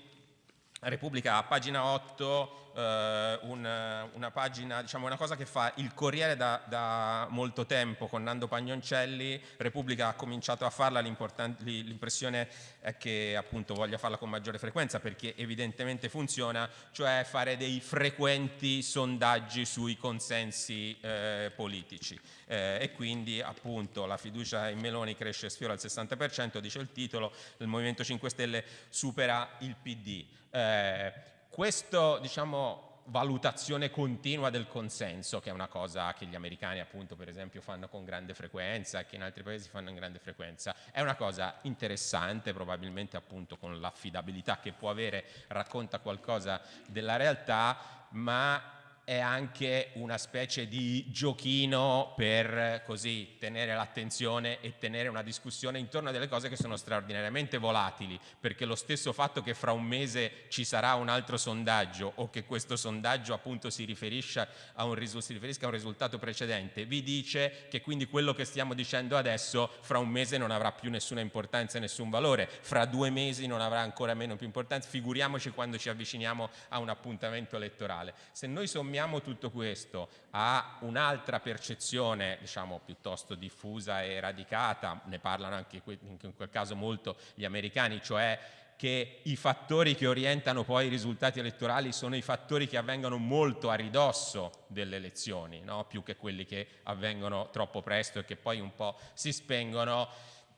Repubblica a pagina 8 eh, una, una, pagina, diciamo una cosa che fa il Corriere da, da, molto tempo con Nando Pagnoncelli, Repubblica ha cominciato a farla, l'impressione è che appunto voglia farla con maggiore frequenza perché evidentemente funziona, cioè fare dei frequenti sondaggi sui consensi eh, politici eh, e quindi appunto la fiducia in Meloni cresce sfiora il 60%, dice il titolo, il Movimento 5 Stelle supera il PD. Eh, questo, diciamo, valutazione continua del consenso, che è una cosa che gli americani appunto per esempio fanno con grande frequenza e che in altri paesi fanno in grande frequenza, è una cosa interessante, probabilmente appunto con l'affidabilità che può avere, racconta qualcosa della realtà, ma è anche una specie di giochino per così tenere l'attenzione e tenere una discussione intorno a delle cose che sono straordinariamente volatili, perché lo stesso fatto che fra un mese ci sarà un altro sondaggio o che questo sondaggio appunto si riferisca a un, si riferisca a un risultato precedente, vi dice che quindi quello che stiamo dicendo adesso fra un mese non avrà più nessuna importanza e nessun valore, fra due mesi non avrà ancora meno più importanza, figuriamoci quando ci avviciniamo a un appuntamento elettorale. Se noi sommiamo sommiamo tutto questo a un'altra percezione, diciamo, piuttosto diffusa e radicata, ne parlano anche in quel caso molto gli americani, cioè che i fattori che orientano poi i risultati elettorali sono i fattori che avvengono molto a ridosso delle elezioni, no? più che quelli che avvengono troppo presto e che poi un po' si spengono,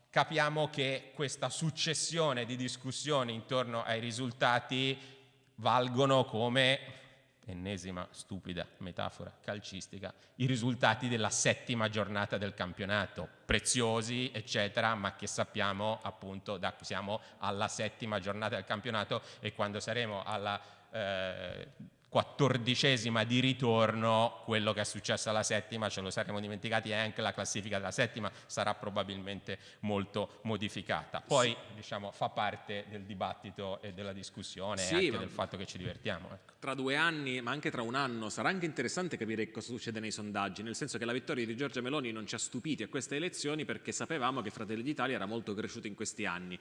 capiamo che questa successione di discussioni intorno ai risultati valgono come ennesima stupida metafora calcistica, i risultati della settima giornata del campionato, preziosi eccetera, ma che sappiamo appunto da siamo alla settima giornata del campionato e quando saremo alla eh, quattordicesima di ritorno, quello che è successo alla settima ce lo saremo dimenticati e anche la classifica della settima sarà probabilmente molto modificata. Poi sì. diciamo, fa parte del dibattito e della discussione sì, e anche del fatto che ci divertiamo. Ecco. Tra due anni, ma anche tra un anno, sarà anche interessante capire cosa succede nei sondaggi, nel senso che la vittoria di Giorgia Meloni non ci ha stupiti a queste elezioni perché sapevamo che Fratelli d'Italia era molto cresciuto in questi anni.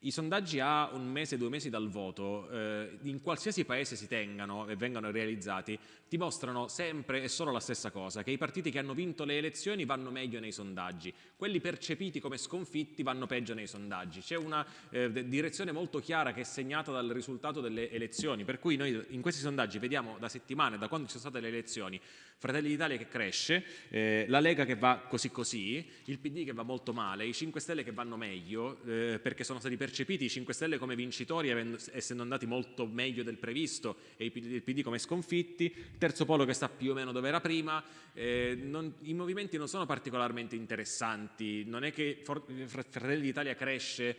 I sondaggi a un mese, due mesi dal voto, eh, in qualsiasi paese si tengano e vengano realizzati, dimostrano sempre e solo la stessa cosa, che i partiti che hanno vinto le elezioni vanno meglio nei sondaggi, quelli percepiti come sconfitti vanno peggio nei sondaggi. C'è una eh, direzione molto chiara che è segnata dal risultato delle elezioni, per cui noi in questi sondaggi vediamo da settimane, da quando ci sono state le elezioni, Fratelli d'Italia che cresce, eh, la Lega che va così così, il PD che va molto male, i 5 Stelle che vanno meglio eh, perché sono stati percepiti i 5 Stelle come vincitori essendo andati molto meglio del previsto e il PD come sconfitti, terzo polo che sta più o meno dove era prima, eh, non, i movimenti non sono particolarmente interessanti, non è che Fratelli d'Italia cresce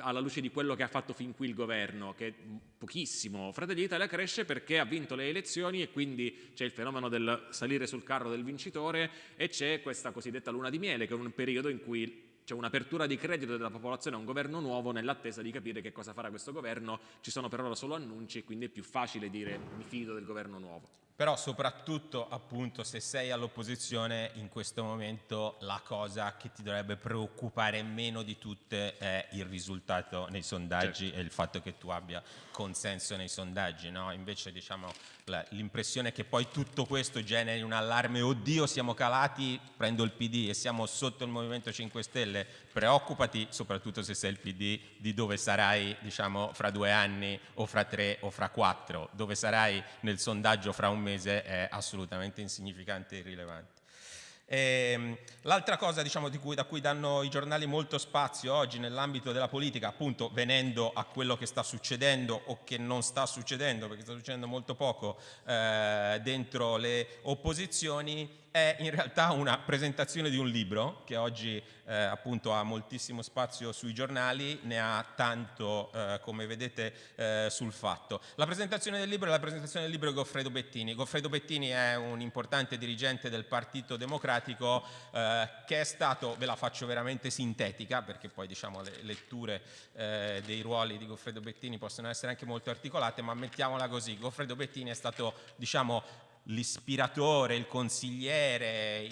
alla luce di quello che ha fatto fin qui il governo, che è pochissimo. Fratelli d'Italia cresce perché ha vinto le elezioni e quindi c'è il fenomeno del salire sul carro del vincitore e c'è questa cosiddetta luna di miele, che è un periodo in cui c'è un'apertura di credito della popolazione a un governo nuovo nell'attesa di capire che cosa farà questo governo, ci sono per ora solo annunci e quindi è più facile dire mi fido del governo nuovo. Però soprattutto appunto se sei all'opposizione in questo momento la cosa che ti dovrebbe preoccupare meno di tutte è il risultato nei sondaggi certo. e il fatto che tu abbia consenso nei sondaggi, no? Invece diciamo l'impressione che poi tutto questo generi un allarme, oddio siamo calati, prendo il PD e siamo sotto il Movimento 5 Stelle, preoccupati soprattutto se sei il PD di dove sarai diciamo fra due anni o fra tre o fra quattro, dove sarai nel sondaggio fra un mese è assolutamente insignificante e irrilevante. Ehm, l'altra cosa diciamo, cui, da cui danno i giornali molto spazio oggi nell'ambito della politica, appunto venendo a quello che sta succedendo o che non sta succedendo, perché sta succedendo molto poco eh, dentro le opposizioni, è in realtà una presentazione di un libro che oggi eh, appunto ha moltissimo spazio sui giornali, ne ha tanto eh, come vedete eh, sul fatto. La presentazione del libro è la presentazione del libro di Goffredo Bettini. Goffredo Bettini è un importante dirigente del Partito Democratico eh, che è stato, ve la faccio veramente sintetica perché poi diciamo le letture eh, dei ruoli di Goffredo Bettini possono essere anche molto articolate, ma mettiamola così, Goffredo Bettini è stato diciamo l'ispiratore, il consigliere,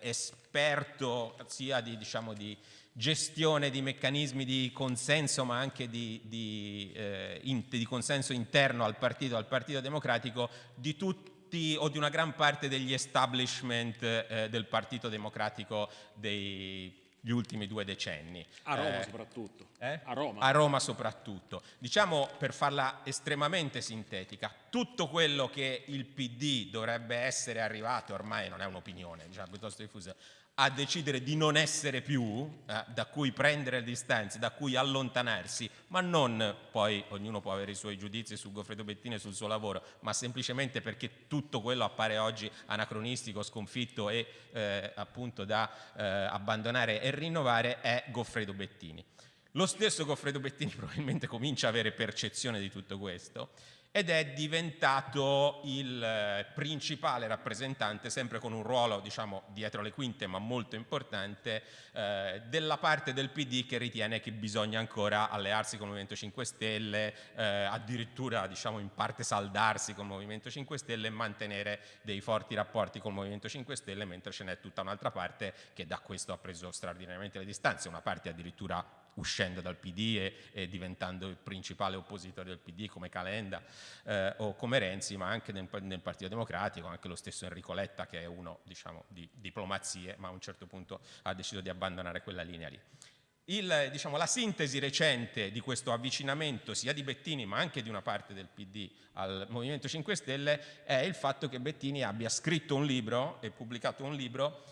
l'esperto eh, sia di, diciamo, di, gestione di meccanismi di consenso ma anche di, di, eh, in, di consenso interno al partito, al partito democratico di tutti o di una gran parte degli establishment eh, del partito democratico dei gli ultimi due decenni. A Roma eh, soprattutto. Eh? A Roma. A Roma soprattutto. Diciamo, per farla estremamente sintetica, tutto quello che il PD dovrebbe essere arrivato, ormai non è un'opinione, diciamo, piuttosto diffusa, a decidere di non essere più, eh, da cui prendere distanze, da cui allontanarsi, ma non poi ognuno può avere i suoi giudizi su Goffredo Bettini e sul suo lavoro, ma semplicemente perché tutto quello appare oggi anacronistico, sconfitto e eh, appunto da eh, abbandonare e rinnovare, è Goffredo Bettini. Lo stesso Goffredo Bettini probabilmente comincia a avere percezione di tutto questo ed è diventato il eh, principale rappresentante, sempre con un ruolo diciamo dietro le quinte ma molto importante, eh, della parte del PD che ritiene che bisogna ancora allearsi con il Movimento 5 Stelle, eh, addirittura diciamo in parte saldarsi con il Movimento 5 Stelle e mantenere dei forti rapporti con il Movimento 5 Stelle, mentre ce n'è tutta un'altra parte che da questo ha preso straordinariamente le distanze, una parte addirittura uscendo dal PD e, e, diventando il principale oppositore del PD come Calenda eh, o come Renzi, ma anche nel, nel, Partito Democratico, anche lo stesso Enrico Letta che è uno diciamo, di diplomazie, ma a un certo punto ha deciso di abbandonare quella linea lì. il, diciamo, la sintesi recente di questo avvicinamento sia di Bettini ma anche di una parte del PD al Movimento 5 Stelle è il fatto che Bettini abbia scritto un libro e pubblicato un libro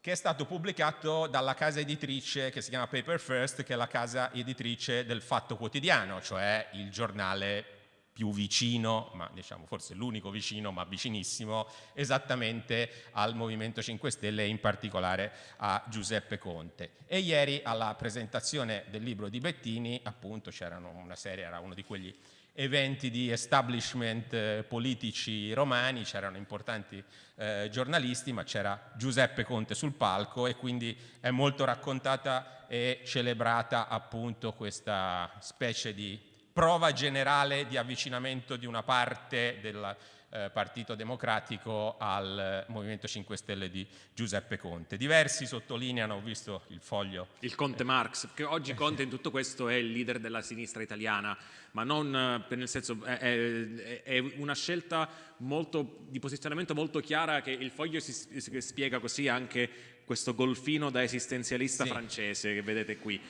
che è stato pubblicato dalla casa editrice che si chiama Paper First, che è la casa editrice del Fatto Quotidiano, cioè il giornale più vicino, ma diciamo forse l'unico vicino, ma vicinissimo, esattamente al Movimento 5 Stelle e in particolare a Giuseppe Conte. E ieri alla presentazione del libro di Bettini, appunto c'erano una serie, era uno di quegli eventi di establishment eh, politici romani, c'erano importanti eh, giornalisti, ma c'era Giuseppe Conte sul palco e quindi è molto raccontata e celebrata appunto questa specie di prova generale di avvicinamento di una parte del eh, Partito Democratico al Movimento 5 Stelle di Giuseppe Conte. Diversi sottolineano, ho visto il foglio. Il Conte Marx, che oggi Conte in tutto questo è il leader della sinistra italiana, ma non eh, nel senso è, è, è una scelta molto, di posizionamento molto chiara che il foglio si, si spiega così anche questo golfino da esistenzialista sì. francese che vedete qui.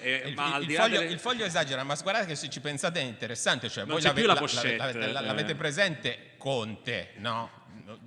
Eh, il, il, il, foglio, delle... il, foglio, esagera, ma guardate che se ci pensate è interessante, cioè non voi l'avete eh. presente Conte, no?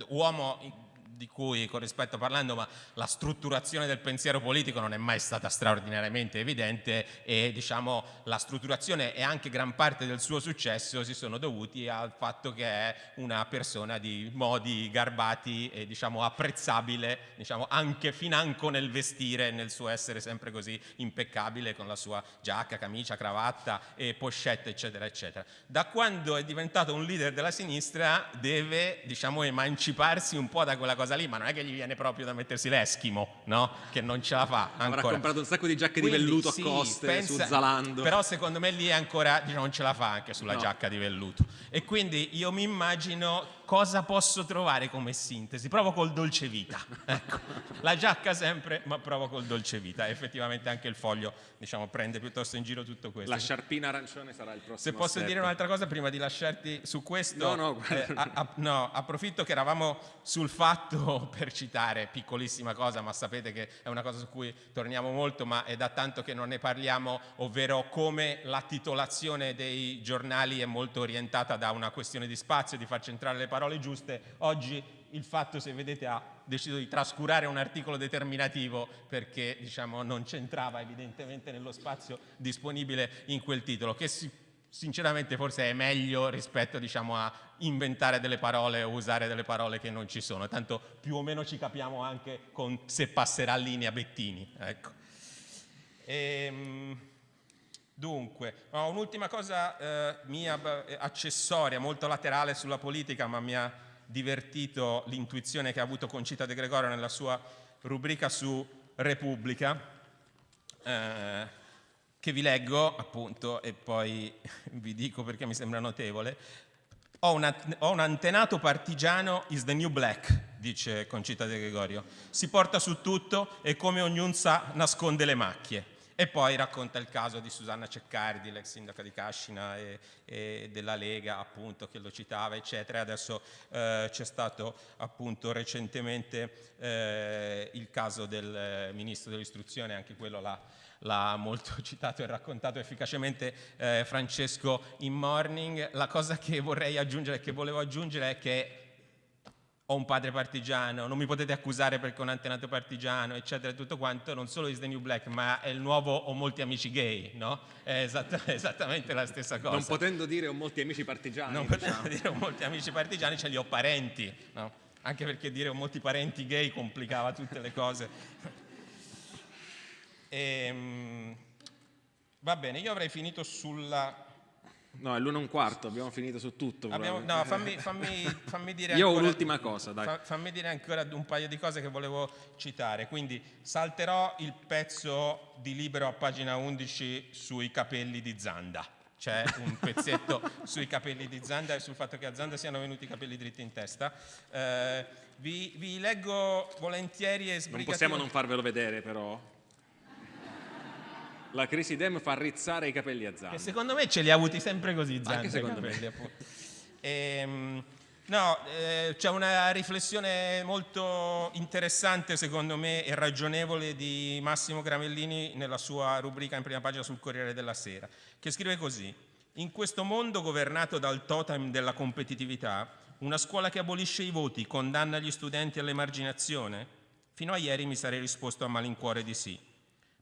uomo di cui con rispetto parlando, ma la strutturazione del pensiero politico non è mai stata straordinariamente evidente e diciamo la strutturazione e anche gran parte del suo successo si sono dovuti al fatto che è una persona di modi garbati e diciamo apprezzabile, diciamo anche financo nel vestire, nel suo essere sempre così impeccabile con la sua giacca, camicia, cravatta e pochette eccetera eccetera. Da quando è diventato un leader della sinistra deve diciamo emanciparsi un po' da quella cosa cosa lì, ma non è che gli viene proprio da mettersi l'Eschimo, no? Che non ce la fa ancora. Avrà comprato un sacco di giacche Quindi, di velluto sì, a coste pensa, su Zalando. Però secondo me lì ancora diciamo, non ce la fa anche sulla no. giacca di velluto. E quindi io mi immagino cosa posso trovare come sintesi? Provo col dolce vita. Ecco, la giacca sempre, ma provo col dolce vita. Effettivamente anche il foglio, diciamo, prende piuttosto in giro tutto questo. La sciarpina arancione sarà il prossimo Se posso step. dire un'altra cosa prima di lasciarti su questo. No, no, eh, a, a, no, approfitto che eravamo sul fatto, per citare, piccolissima cosa, ma sapete che è una cosa su cui torniamo molto, ma è da tanto che non ne parliamo, ovvero come la titolazione dei giornali è molto orientata da una questione di spazio, di far centrare le parole giuste. Oggi il fatto, se vedete, ha deciso di trascurare un articolo determinativo perché diciamo, non c'entrava evidentemente nello spazio disponibile in quel titolo, che si, sinceramente forse è meglio rispetto diciamo, a inventare delle parole o usare delle parole che non ci sono, tanto più o meno ci capiamo anche con se passerà linea Bettini. Ecco. Ehm... Dunque, oh, un'ultima cosa eh, mia accessoria, molto laterale sulla politica, ma mi ha divertito l'intuizione che ha avuto Concita De Gregorio nella sua rubrica su Repubblica, eh, che vi leggo appunto e poi vi dico perché mi sembra notevole. Ho, una, ho un antenato partigiano is the new black, dice Concita De Gregorio. Si porta su tutto e come ognuno sa nasconde le macchie. E poi racconta il caso di Susanna Ceccardi, l'ex sindaca di Cascina e, e, della Lega, appunto, che lo citava, eccetera. Adesso eh, c'è stato appunto recentemente eh, il caso del eh, ministro dell'istruzione, anche quello l'ha molto citato e raccontato efficacemente eh, Francesco in Morning. La cosa che vorrei aggiungere, che volevo aggiungere è che ho un padre partigiano, non mi potete accusare perché ho un antenato partigiano, eccetera, tutto quanto, non solo is the new black, ma è il nuovo ho molti amici gay, no? È esatt esattamente la stessa cosa. Non potendo dire ho molti amici partigiani. Non diciamo. potendo dire ho molti amici partigiani, ce li ho parenti, no? Anche perché dire ho molti parenti gay complicava tutte le cose. E, ehm, va bene, io avrei finito sulla No, è l'uno e un quarto, abbiamo finito su tutto. Abbiamo, no, fammi, fammi, fammi dire Io ho un'ultima cosa, dai. Fa, fammi dire ancora un paio di cose che volevo citare. Quindi salterò il pezzo di libero a pagina 11 sui capelli di Zanda. C'è un pezzetto sui capelli di Zanda e sul fatto che a Zanda siano venuti i capelli dritti in testa. Eh, vi, vi, leggo volentieri e sbrigativamente... Non possiamo non farvelo vedere però. La crisi dem fa rizzare i capelli a Zanda. Che secondo me ce li ha avuti sempre così Zanda. Anche secondo capelli, me. Ehm, No, eh, c'è una riflessione molto interessante secondo me e ragionevole di Massimo Gramellini nella sua rubrica in prima pagina sul Corriere della Sera, che scrive così. In questo mondo governato dal totem della competitività, una scuola che abolisce i voti condanna gli studenti all'emarginazione? Fino a ieri mi sarei risposto a malincuore di sì.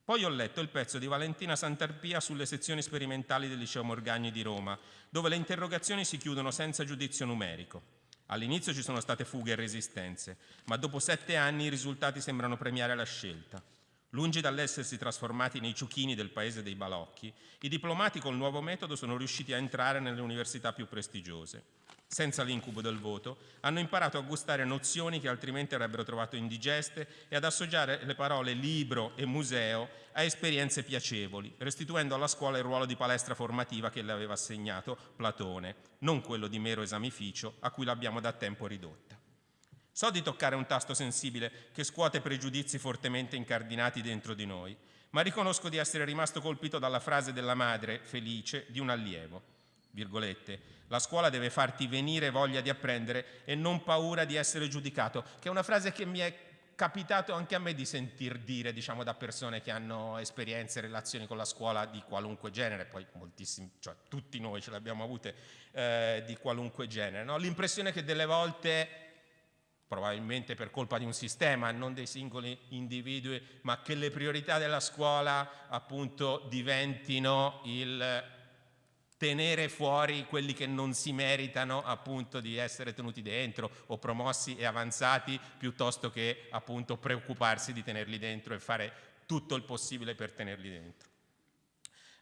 Poi ho letto il pezzo di Valentina Santarpia sulle sezioni sperimentali del Liceo Morgagni di Roma, dove le interrogazioni si chiudono senza giudizio numerico. All'inizio ci sono state fughe e resistenze, ma dopo sette anni i risultati sembrano premiare la scelta. Lungi dall'essersi trasformati nei ciuchini del paese dei balocchi, i diplomati col nuovo metodo sono riusciti a entrare nelle università più prestigiose senza l'incubo del voto, hanno imparato a gustare nozioni che altrimenti avrebbero trovato indigeste e ad associare le parole libro e museo a esperienze piacevoli, restituendo alla scuola il ruolo di palestra formativa che le aveva assegnato Platone, non quello di mero esamificio a cui l'abbiamo da tempo ridotta. So di toccare un tasto sensibile che scuote pregiudizi fortemente incardinati dentro di noi, ma riconosco di essere rimasto colpito dalla frase della madre, felice, di un allievo, virgolette, la scuola deve farti venire voglia di apprendere e non paura di essere giudicato, che è una frase che mi è capitato anche a me di sentir dire diciamo, da persone che hanno esperienze e relazioni con la scuola di qualunque genere, poi moltissimi, cioè tutti noi ce le abbiamo avute eh, di qualunque genere. No? L'impressione che delle volte, probabilmente per colpa di un sistema, non dei singoli individui, ma che le priorità della scuola appunto diventino il tenere fuori quelli che non si meritano appunto di essere tenuti dentro o promossi e avanzati piuttosto che appunto preoccuparsi di tenerli dentro e fare tutto il possibile per tenerli dentro.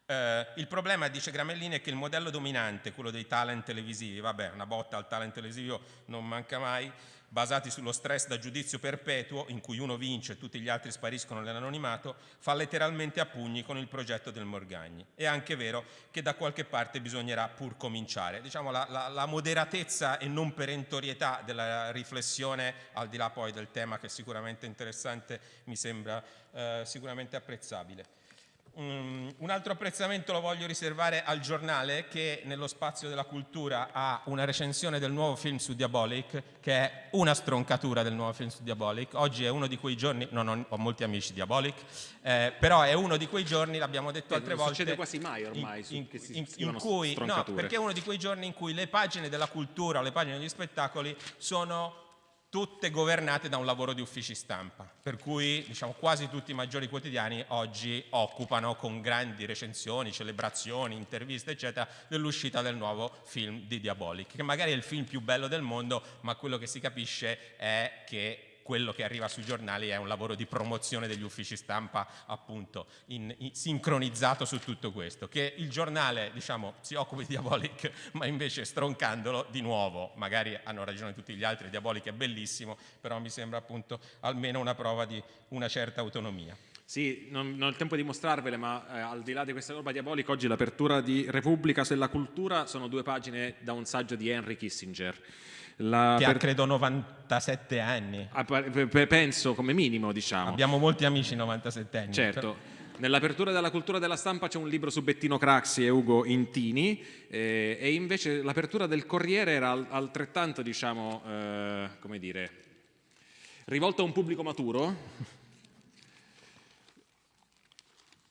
Eh, il problema, dice Gramellini, è che il modello dominante, quello dei talent televisivi, vabbè, una botta al talent televisivo non manca mai, basati sullo stress da giudizio perpetuo, in cui uno vince e tutti gli altri spariscono nell'anonimato, fa letteralmente a pugni con il progetto del Morgagni. È anche vero che da qualche parte bisognerà pur cominciare. Diciamo la, la, la moderatezza e non perentorietà della riflessione, al di là poi del tema che è sicuramente interessante, mi sembra eh, sicuramente apprezzabile. Um, un altro apprezzamento lo voglio riservare al giornale che nello spazio della cultura ha una recensione del nuovo film su Diabolic che è una stroncatura del nuovo film su Diabolic. Oggi è uno di quei giorni, non ho, ho molti amici Diabolic, eh, però è uno di quei giorni, l'abbiamo detto eh, altre volte. Non succede quasi mai ormai in, in, in, in cui, no, perché è uno di quei giorni in cui le pagine della cultura o le pagine degli spettacoli sono tutte governate da un lavoro di uffici stampa, per cui diciamo, quasi tutti i maggiori quotidiani oggi occupano con grandi recensioni, celebrazioni, interviste eccetera dell'uscita del nuovo film di Diabolic, che magari è il film più bello del mondo, ma quello che si capisce è che quello che arriva sui giornali è un lavoro di promozione degli uffici stampa appunto in, in, sincronizzato su tutto questo, che il giornale diciamo si occupa di Diabolic ma invece stroncandolo di nuovo, magari hanno ragione tutti gli altri, Diabolic è bellissimo, però mi sembra appunto almeno una prova di una certa autonomia. Sì, non, non, ho il tempo di mostrarvele, ma eh, al di là di questa roba diabolica, oggi l'apertura di Repubblica sulla cultura sono due pagine da un saggio di Henry Kissinger. La che per... ha credo 97 anni. Penso come minimo, diciamo. Abbiamo molti amici 97 anni. Certo. Però... Nell'apertura della cultura della stampa c'è un libro su Bettino Craxi e Ugo Intini eh, e invece l'apertura del Corriere era altrettanto, diciamo, eh, come dire, rivolta a un pubblico maturo.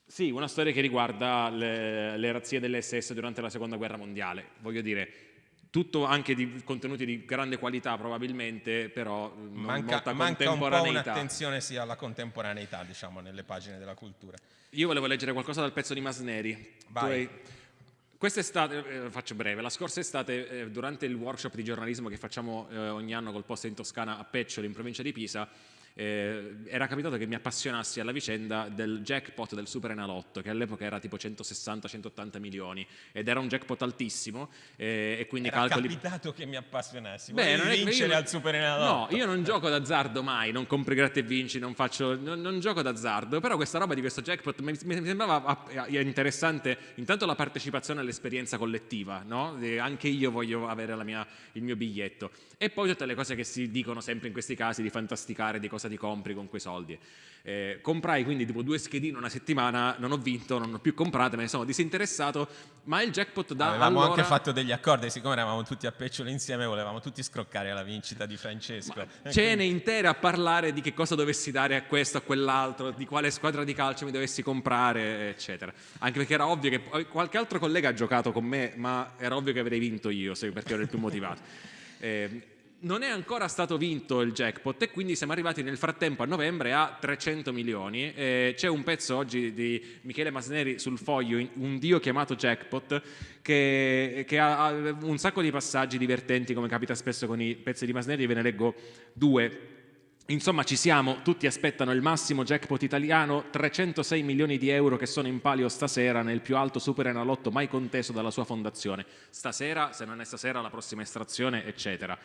Sì, una storia che riguarda le, le razzie dell'SS durante la seconda guerra mondiale. Voglio dire, tutto anche di contenuti di grande qualità probabilmente, però non manca, molta manca un po' un'attenzione sia alla contemporaneità, diciamo, nelle pagine della cultura. Io volevo leggere qualcosa dal pezzo di Masneri. Vai. Quest'estate, eh, faccio breve, la scorsa estate eh, durante il workshop di giornalismo che facciamo eh, ogni anno col posto in Toscana a Peccioli in provincia di Pisa, eh, era capitato che mi appassionassi alla vicenda del jackpot del Super Enalotto, che all'epoca era tipo 160-180 milioni, ed era un jackpot altissimo, eh, e quindi era calcoli... capitato che mi appassionassi, Beh, non è vincere io, al Super Enalotto. No, io non gioco d'azzardo mai, non compri gratta e vinci, non, faccio, non, non, gioco d'azzardo, però questa roba di questo jackpot mi, mi sembrava interessante, intanto la partecipazione all'esperienza collettiva, no? anche io voglio avere mia, il mio biglietto, e poi tutte le cose che si dicono sempre in questi casi di fantasticare, di cose cosa ti compri con quei soldi. Eh, comprai quindi tipo due schedine una settimana, non ho vinto, non ho più comprate, me ne sono disinteressato, ma il jackpot da Avevamo allora... anche fatto degli accordi, siccome eravamo tutti a pecciolo insieme, volevamo tutti scroccare la vincita di Francesco. Ma cene intere a parlare di che cosa dovessi dare a questo, a quell'altro, di quale squadra di calcio mi dovessi comprare, eccetera. Anche perché era ovvio che qualche altro collega ha giocato con me, ma era ovvio che avrei vinto io, perché ero il più motivato. Eh, non è ancora stato vinto il jackpot e quindi siamo arrivati nel frattempo a novembre a 300 milioni. Eh, c'è un pezzo oggi di Michele Masneri sul foglio, un dio chiamato jackpot, che, che ha, un sacco di passaggi divertenti come capita spesso con i pezzi di Masneri, ve ne leggo due. Insomma ci siamo, tutti aspettano il massimo jackpot italiano, 306 milioni di euro che sono in palio stasera nel più alto super enalotto mai conteso dalla sua fondazione. Stasera, se non è stasera, la prossima estrazione, eccetera.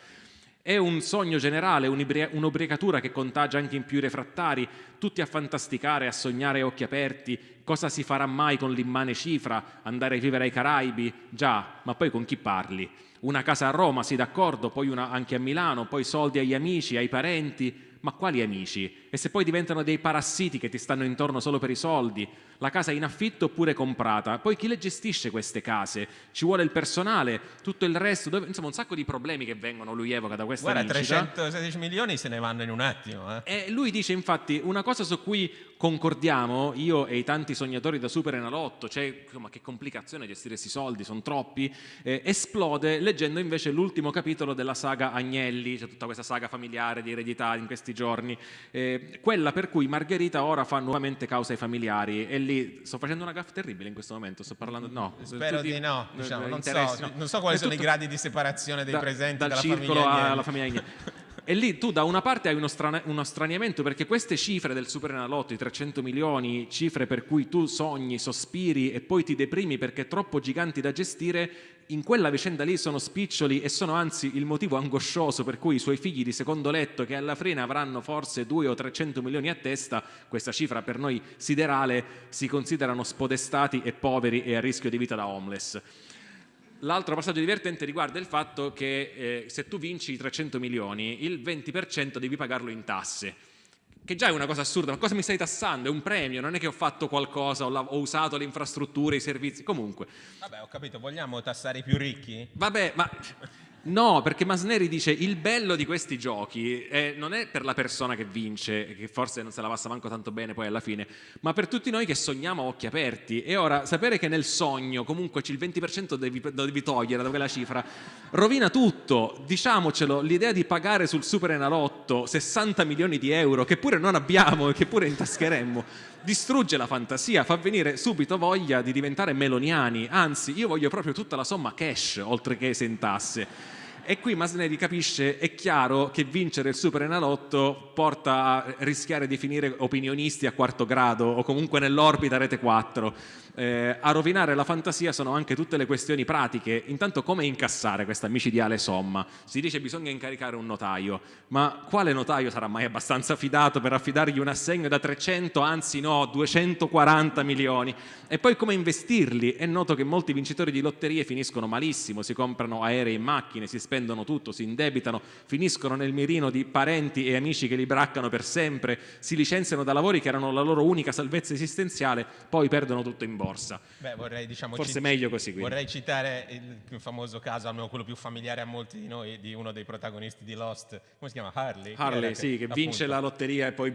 È un sogno generale, un'ubriacatura che contagia anche in più refrattari, tutti a fantasticare, a sognare a occhi aperti, cosa si farà mai con l'immane cifra, andare a vivere ai Caraibi? Già, ma poi con chi parli? Una casa a Roma, sì d'accordo, poi una anche a Milano, poi soldi agli amici, ai parenti, ma quali amici? E se poi diventano dei parassiti che ti stanno intorno solo per i soldi? La casa è in affitto oppure comprata? Poi chi le gestisce queste case? Ci vuole il personale? Tutto il resto? Dove... Insomma un sacco di problemi che vengono, lui evoca da questa Guarda, vincita. 316 milioni se ne vanno in un attimo. Eh. E lui dice infatti una cosa su cui concordiamo io e i tanti sognatori da Super Enalotto, cioè ma che complicazione gestire questi soldi, sono troppi, eh, esplode leggendo invece l'ultimo capitolo della saga Agnelli, cioè tutta questa saga familiare di eredità in questi giorni, eh, quella per cui Margherita ora fa nuovamente causa ai familiari e lì sto facendo una gaffa terribile in questo momento, sto parlando, no. Spero di no, diciamo, non, so, no. non, so, quali sono i gradi di separazione dei da, presenti dal dalla circolo famiglia alla famiglia. E lì tu da una parte hai uno, strana, uno, straniamento perché queste cifre del Super Enalotto, i 300 milioni, cifre per cui tu sogni, sospiri e poi ti deprimi perché troppo giganti da gestire, in quella vicenda lì sono spiccioli e sono anzi il motivo angoscioso per cui i suoi figli di secondo letto che alla fine avranno forse 2 o 300 milioni a testa, questa cifra per noi siderale, si considerano spodestati e poveri e a rischio di vita da homeless. L'altro passaggio divertente riguarda il fatto che eh, se tu vinci i 300 milioni, il 20% devi pagarlo in tasse, che già è una cosa assurda, ma cosa mi stai tassando? È un premio, non è che ho fatto qualcosa, ho, ho usato le infrastrutture, i servizi, comunque. Vabbè, ho capito, vogliamo tassare i più ricchi? Vabbè, ma No, perché Masneri dice il bello di questi giochi eh, non è per la persona che vince, che forse non se la passa manco tanto bene poi alla fine, ma per tutti noi che sogniamo a occhi aperti. E ora sapere che nel sogno comunque il 20% devi, devi togliere da quella cifra rovina tutto. Diciamocelo, l'idea di pagare sul Super Enalotto 60 milioni di euro, che pure non abbiamo e che pure intascheremmo, distrugge la fantasia, fa venire subito voglia di diventare meloniani, anzi io voglio proprio tutta la somma cash oltre che sentasse. E qui Masneri capisce, è chiaro che vincere il Super Enalotto porta a rischiare di finire opinionisti a quarto grado o comunque nell'orbita Rete 4 eh, a rovinare la fantasia sono anche tutte le questioni pratiche. Intanto come incassare questa micidiale somma? Si dice bisogna incaricare un notaio, ma quale notaio sarà mai abbastanza fidato per affidargli un assegno da 300, anzi no, 240 milioni? E poi come investirli? È noto che molti vincitori di lotterie finiscono malissimo, si comprano aerei e macchine, si spendono tutto, si indebitano, finiscono nel mirino di parenti e amici che li braccano per sempre, si licenziano da lavori che erano la loro unica salvezza esistenziale, poi perdono tutto in borsa borsa. Beh, vorrei, diciamo, Forse meglio così. Quindi. Vorrei citare il più famoso caso, almeno quello più familiare a molti di noi, di uno dei protagonisti di Lost, come si chiama? Harley? Harley, sì, che, che vince la lotteria e poi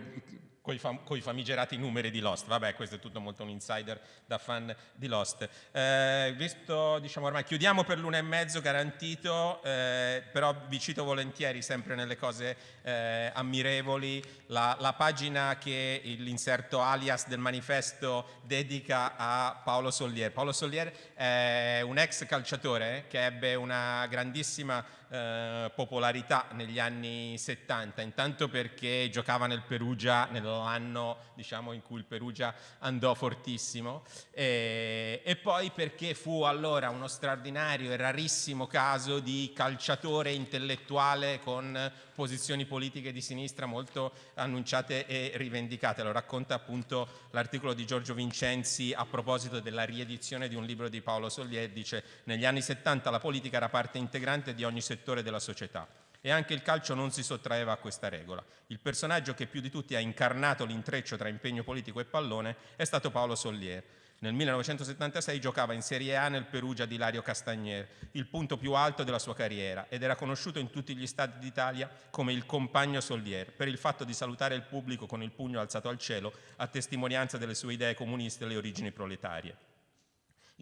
con i, fam- famigerati numeri di Lost. Vabbè, questo è tutto molto un insider da fan di Lost. Eh, visto, diciamo ormai, chiudiamo per l'una e mezzo garantito, eh, però vi cito volentieri sempre nelle cose eh, ammirevoli la, la, pagina che l'inserto alias del manifesto dedica a Paolo Sollier. Paolo Sollier è un ex calciatore che ebbe una grandissima eh, popolarità negli anni 70, intanto perché giocava nel Perugia nell'anno diciamo, in cui il Perugia andò fortissimo e, e, poi perché fu allora uno straordinario e rarissimo caso di calciatore intellettuale con posizioni politiche di sinistra molto annunciate e rivendicate. Lo racconta appunto l'articolo di Giorgio Vincenzi a proposito della riedizione di un libro di Paolo Sollier, dice negli anni 70 la politica era parte integrante di ogni settore della società. E anche il calcio non si sottraeva a questa regola. Il personaggio che più di tutti ha incarnato l'intreccio tra impegno politico e pallone è stato Paolo Sollier. Nel 1976 giocava in Serie A nel Perugia di Lario Castagnier, il punto più alto della sua carriera, ed era conosciuto in tutti gli stati d'Italia come il compagno Sollier, per il fatto di salutare il pubblico con il pugno alzato al cielo a testimonianza delle sue idee comuniste e le origini proletarie.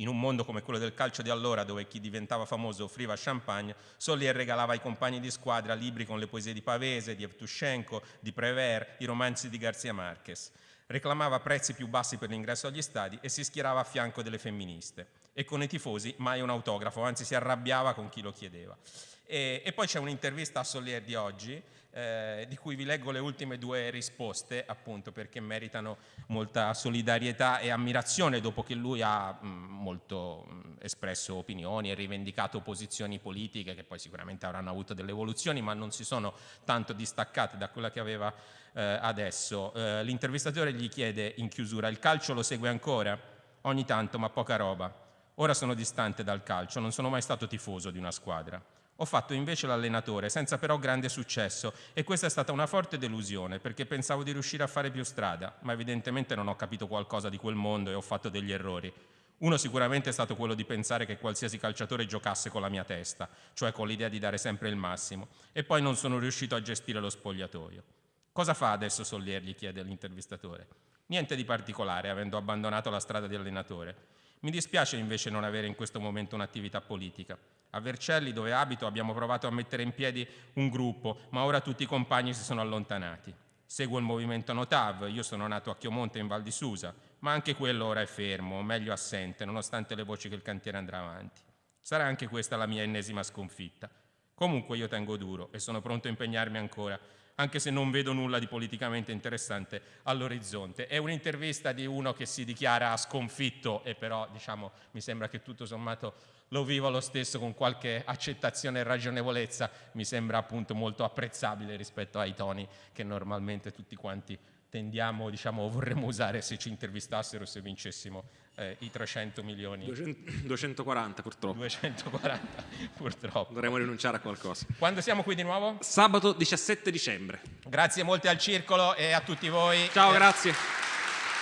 In un mondo come quello del calcio di allora, dove chi diventava famoso offriva champagne, Solier regalava ai compagni di squadra libri con le poesie di Pavese, di Evtushenko, di Prévert, i romanzi di Garcia Marquez. Reclamava prezzi più bassi per l'ingresso agli stadi e si schierava a fianco delle femministe. E con i tifosi mai un autografo, anzi si arrabbiava con chi lo chiedeva. E, e poi c'è un'intervista a Solier di oggi, eh, di cui vi leggo le ultime due risposte, appunto perché meritano molta solidarietà e ammirazione dopo che lui ha mh, molto mh, espresso opinioni e rivendicato posizioni politiche che poi sicuramente avranno avuto delle evoluzioni, ma non si sono tanto distaccate da quella che aveva eh, adesso. Eh, l'intervistatore gli chiede in chiusura, il calcio lo segue ancora? Ogni tanto, ma poca roba. Ora sono distante dal calcio, non sono mai stato tifoso di una squadra. Ho fatto invece l'allenatore, senza però grande successo, e questa è stata una forte delusione, perché pensavo di riuscire a fare più strada, ma evidentemente non ho capito qualcosa di quel mondo e ho fatto degli errori. Uno sicuramente è stato quello di pensare che qualsiasi calciatore giocasse con la mia testa, cioè con l'idea di dare sempre il massimo, e poi non sono riuscito a gestire lo spogliatoio. Cosa fa adesso Sollier? gli chiede l'intervistatore. Niente di particolare, avendo abbandonato la strada di allenatore. Mi dispiace invece non avere in questo momento un'attività politica. A Vercelli, dove abito, abbiamo provato a mettere in piedi un gruppo, ma ora tutti i compagni si sono allontanati. Seguo il movimento Notav, io sono nato a Chiomonte in Val di Susa, ma anche quello ora è fermo, o meglio assente, nonostante le voci che il cantiere andrà avanti. Sarà anche questa la mia ennesima sconfitta. Comunque io tengo duro e sono pronto a impegnarmi ancora anche se non vedo nulla di politicamente interessante all'orizzonte. È un'intervista di uno che si dichiara sconfitto e però diciamo, mi sembra che tutto sommato lo viva lo stesso con qualche accettazione e ragionevolezza, mi sembra appunto molto apprezzabile rispetto ai toni che normalmente tutti quanti tendiamo, diciamo, vorremmo usare se ci intervistassero, se vincessimo eh, i 300 milioni. 200, 240 purtroppo. 240 purtroppo. Dovremmo rinunciare a qualcosa. Quando siamo qui di nuovo? Sabato 17 dicembre. Grazie molte al Circolo e a tutti voi. Ciao, grazie.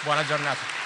Buona giornata.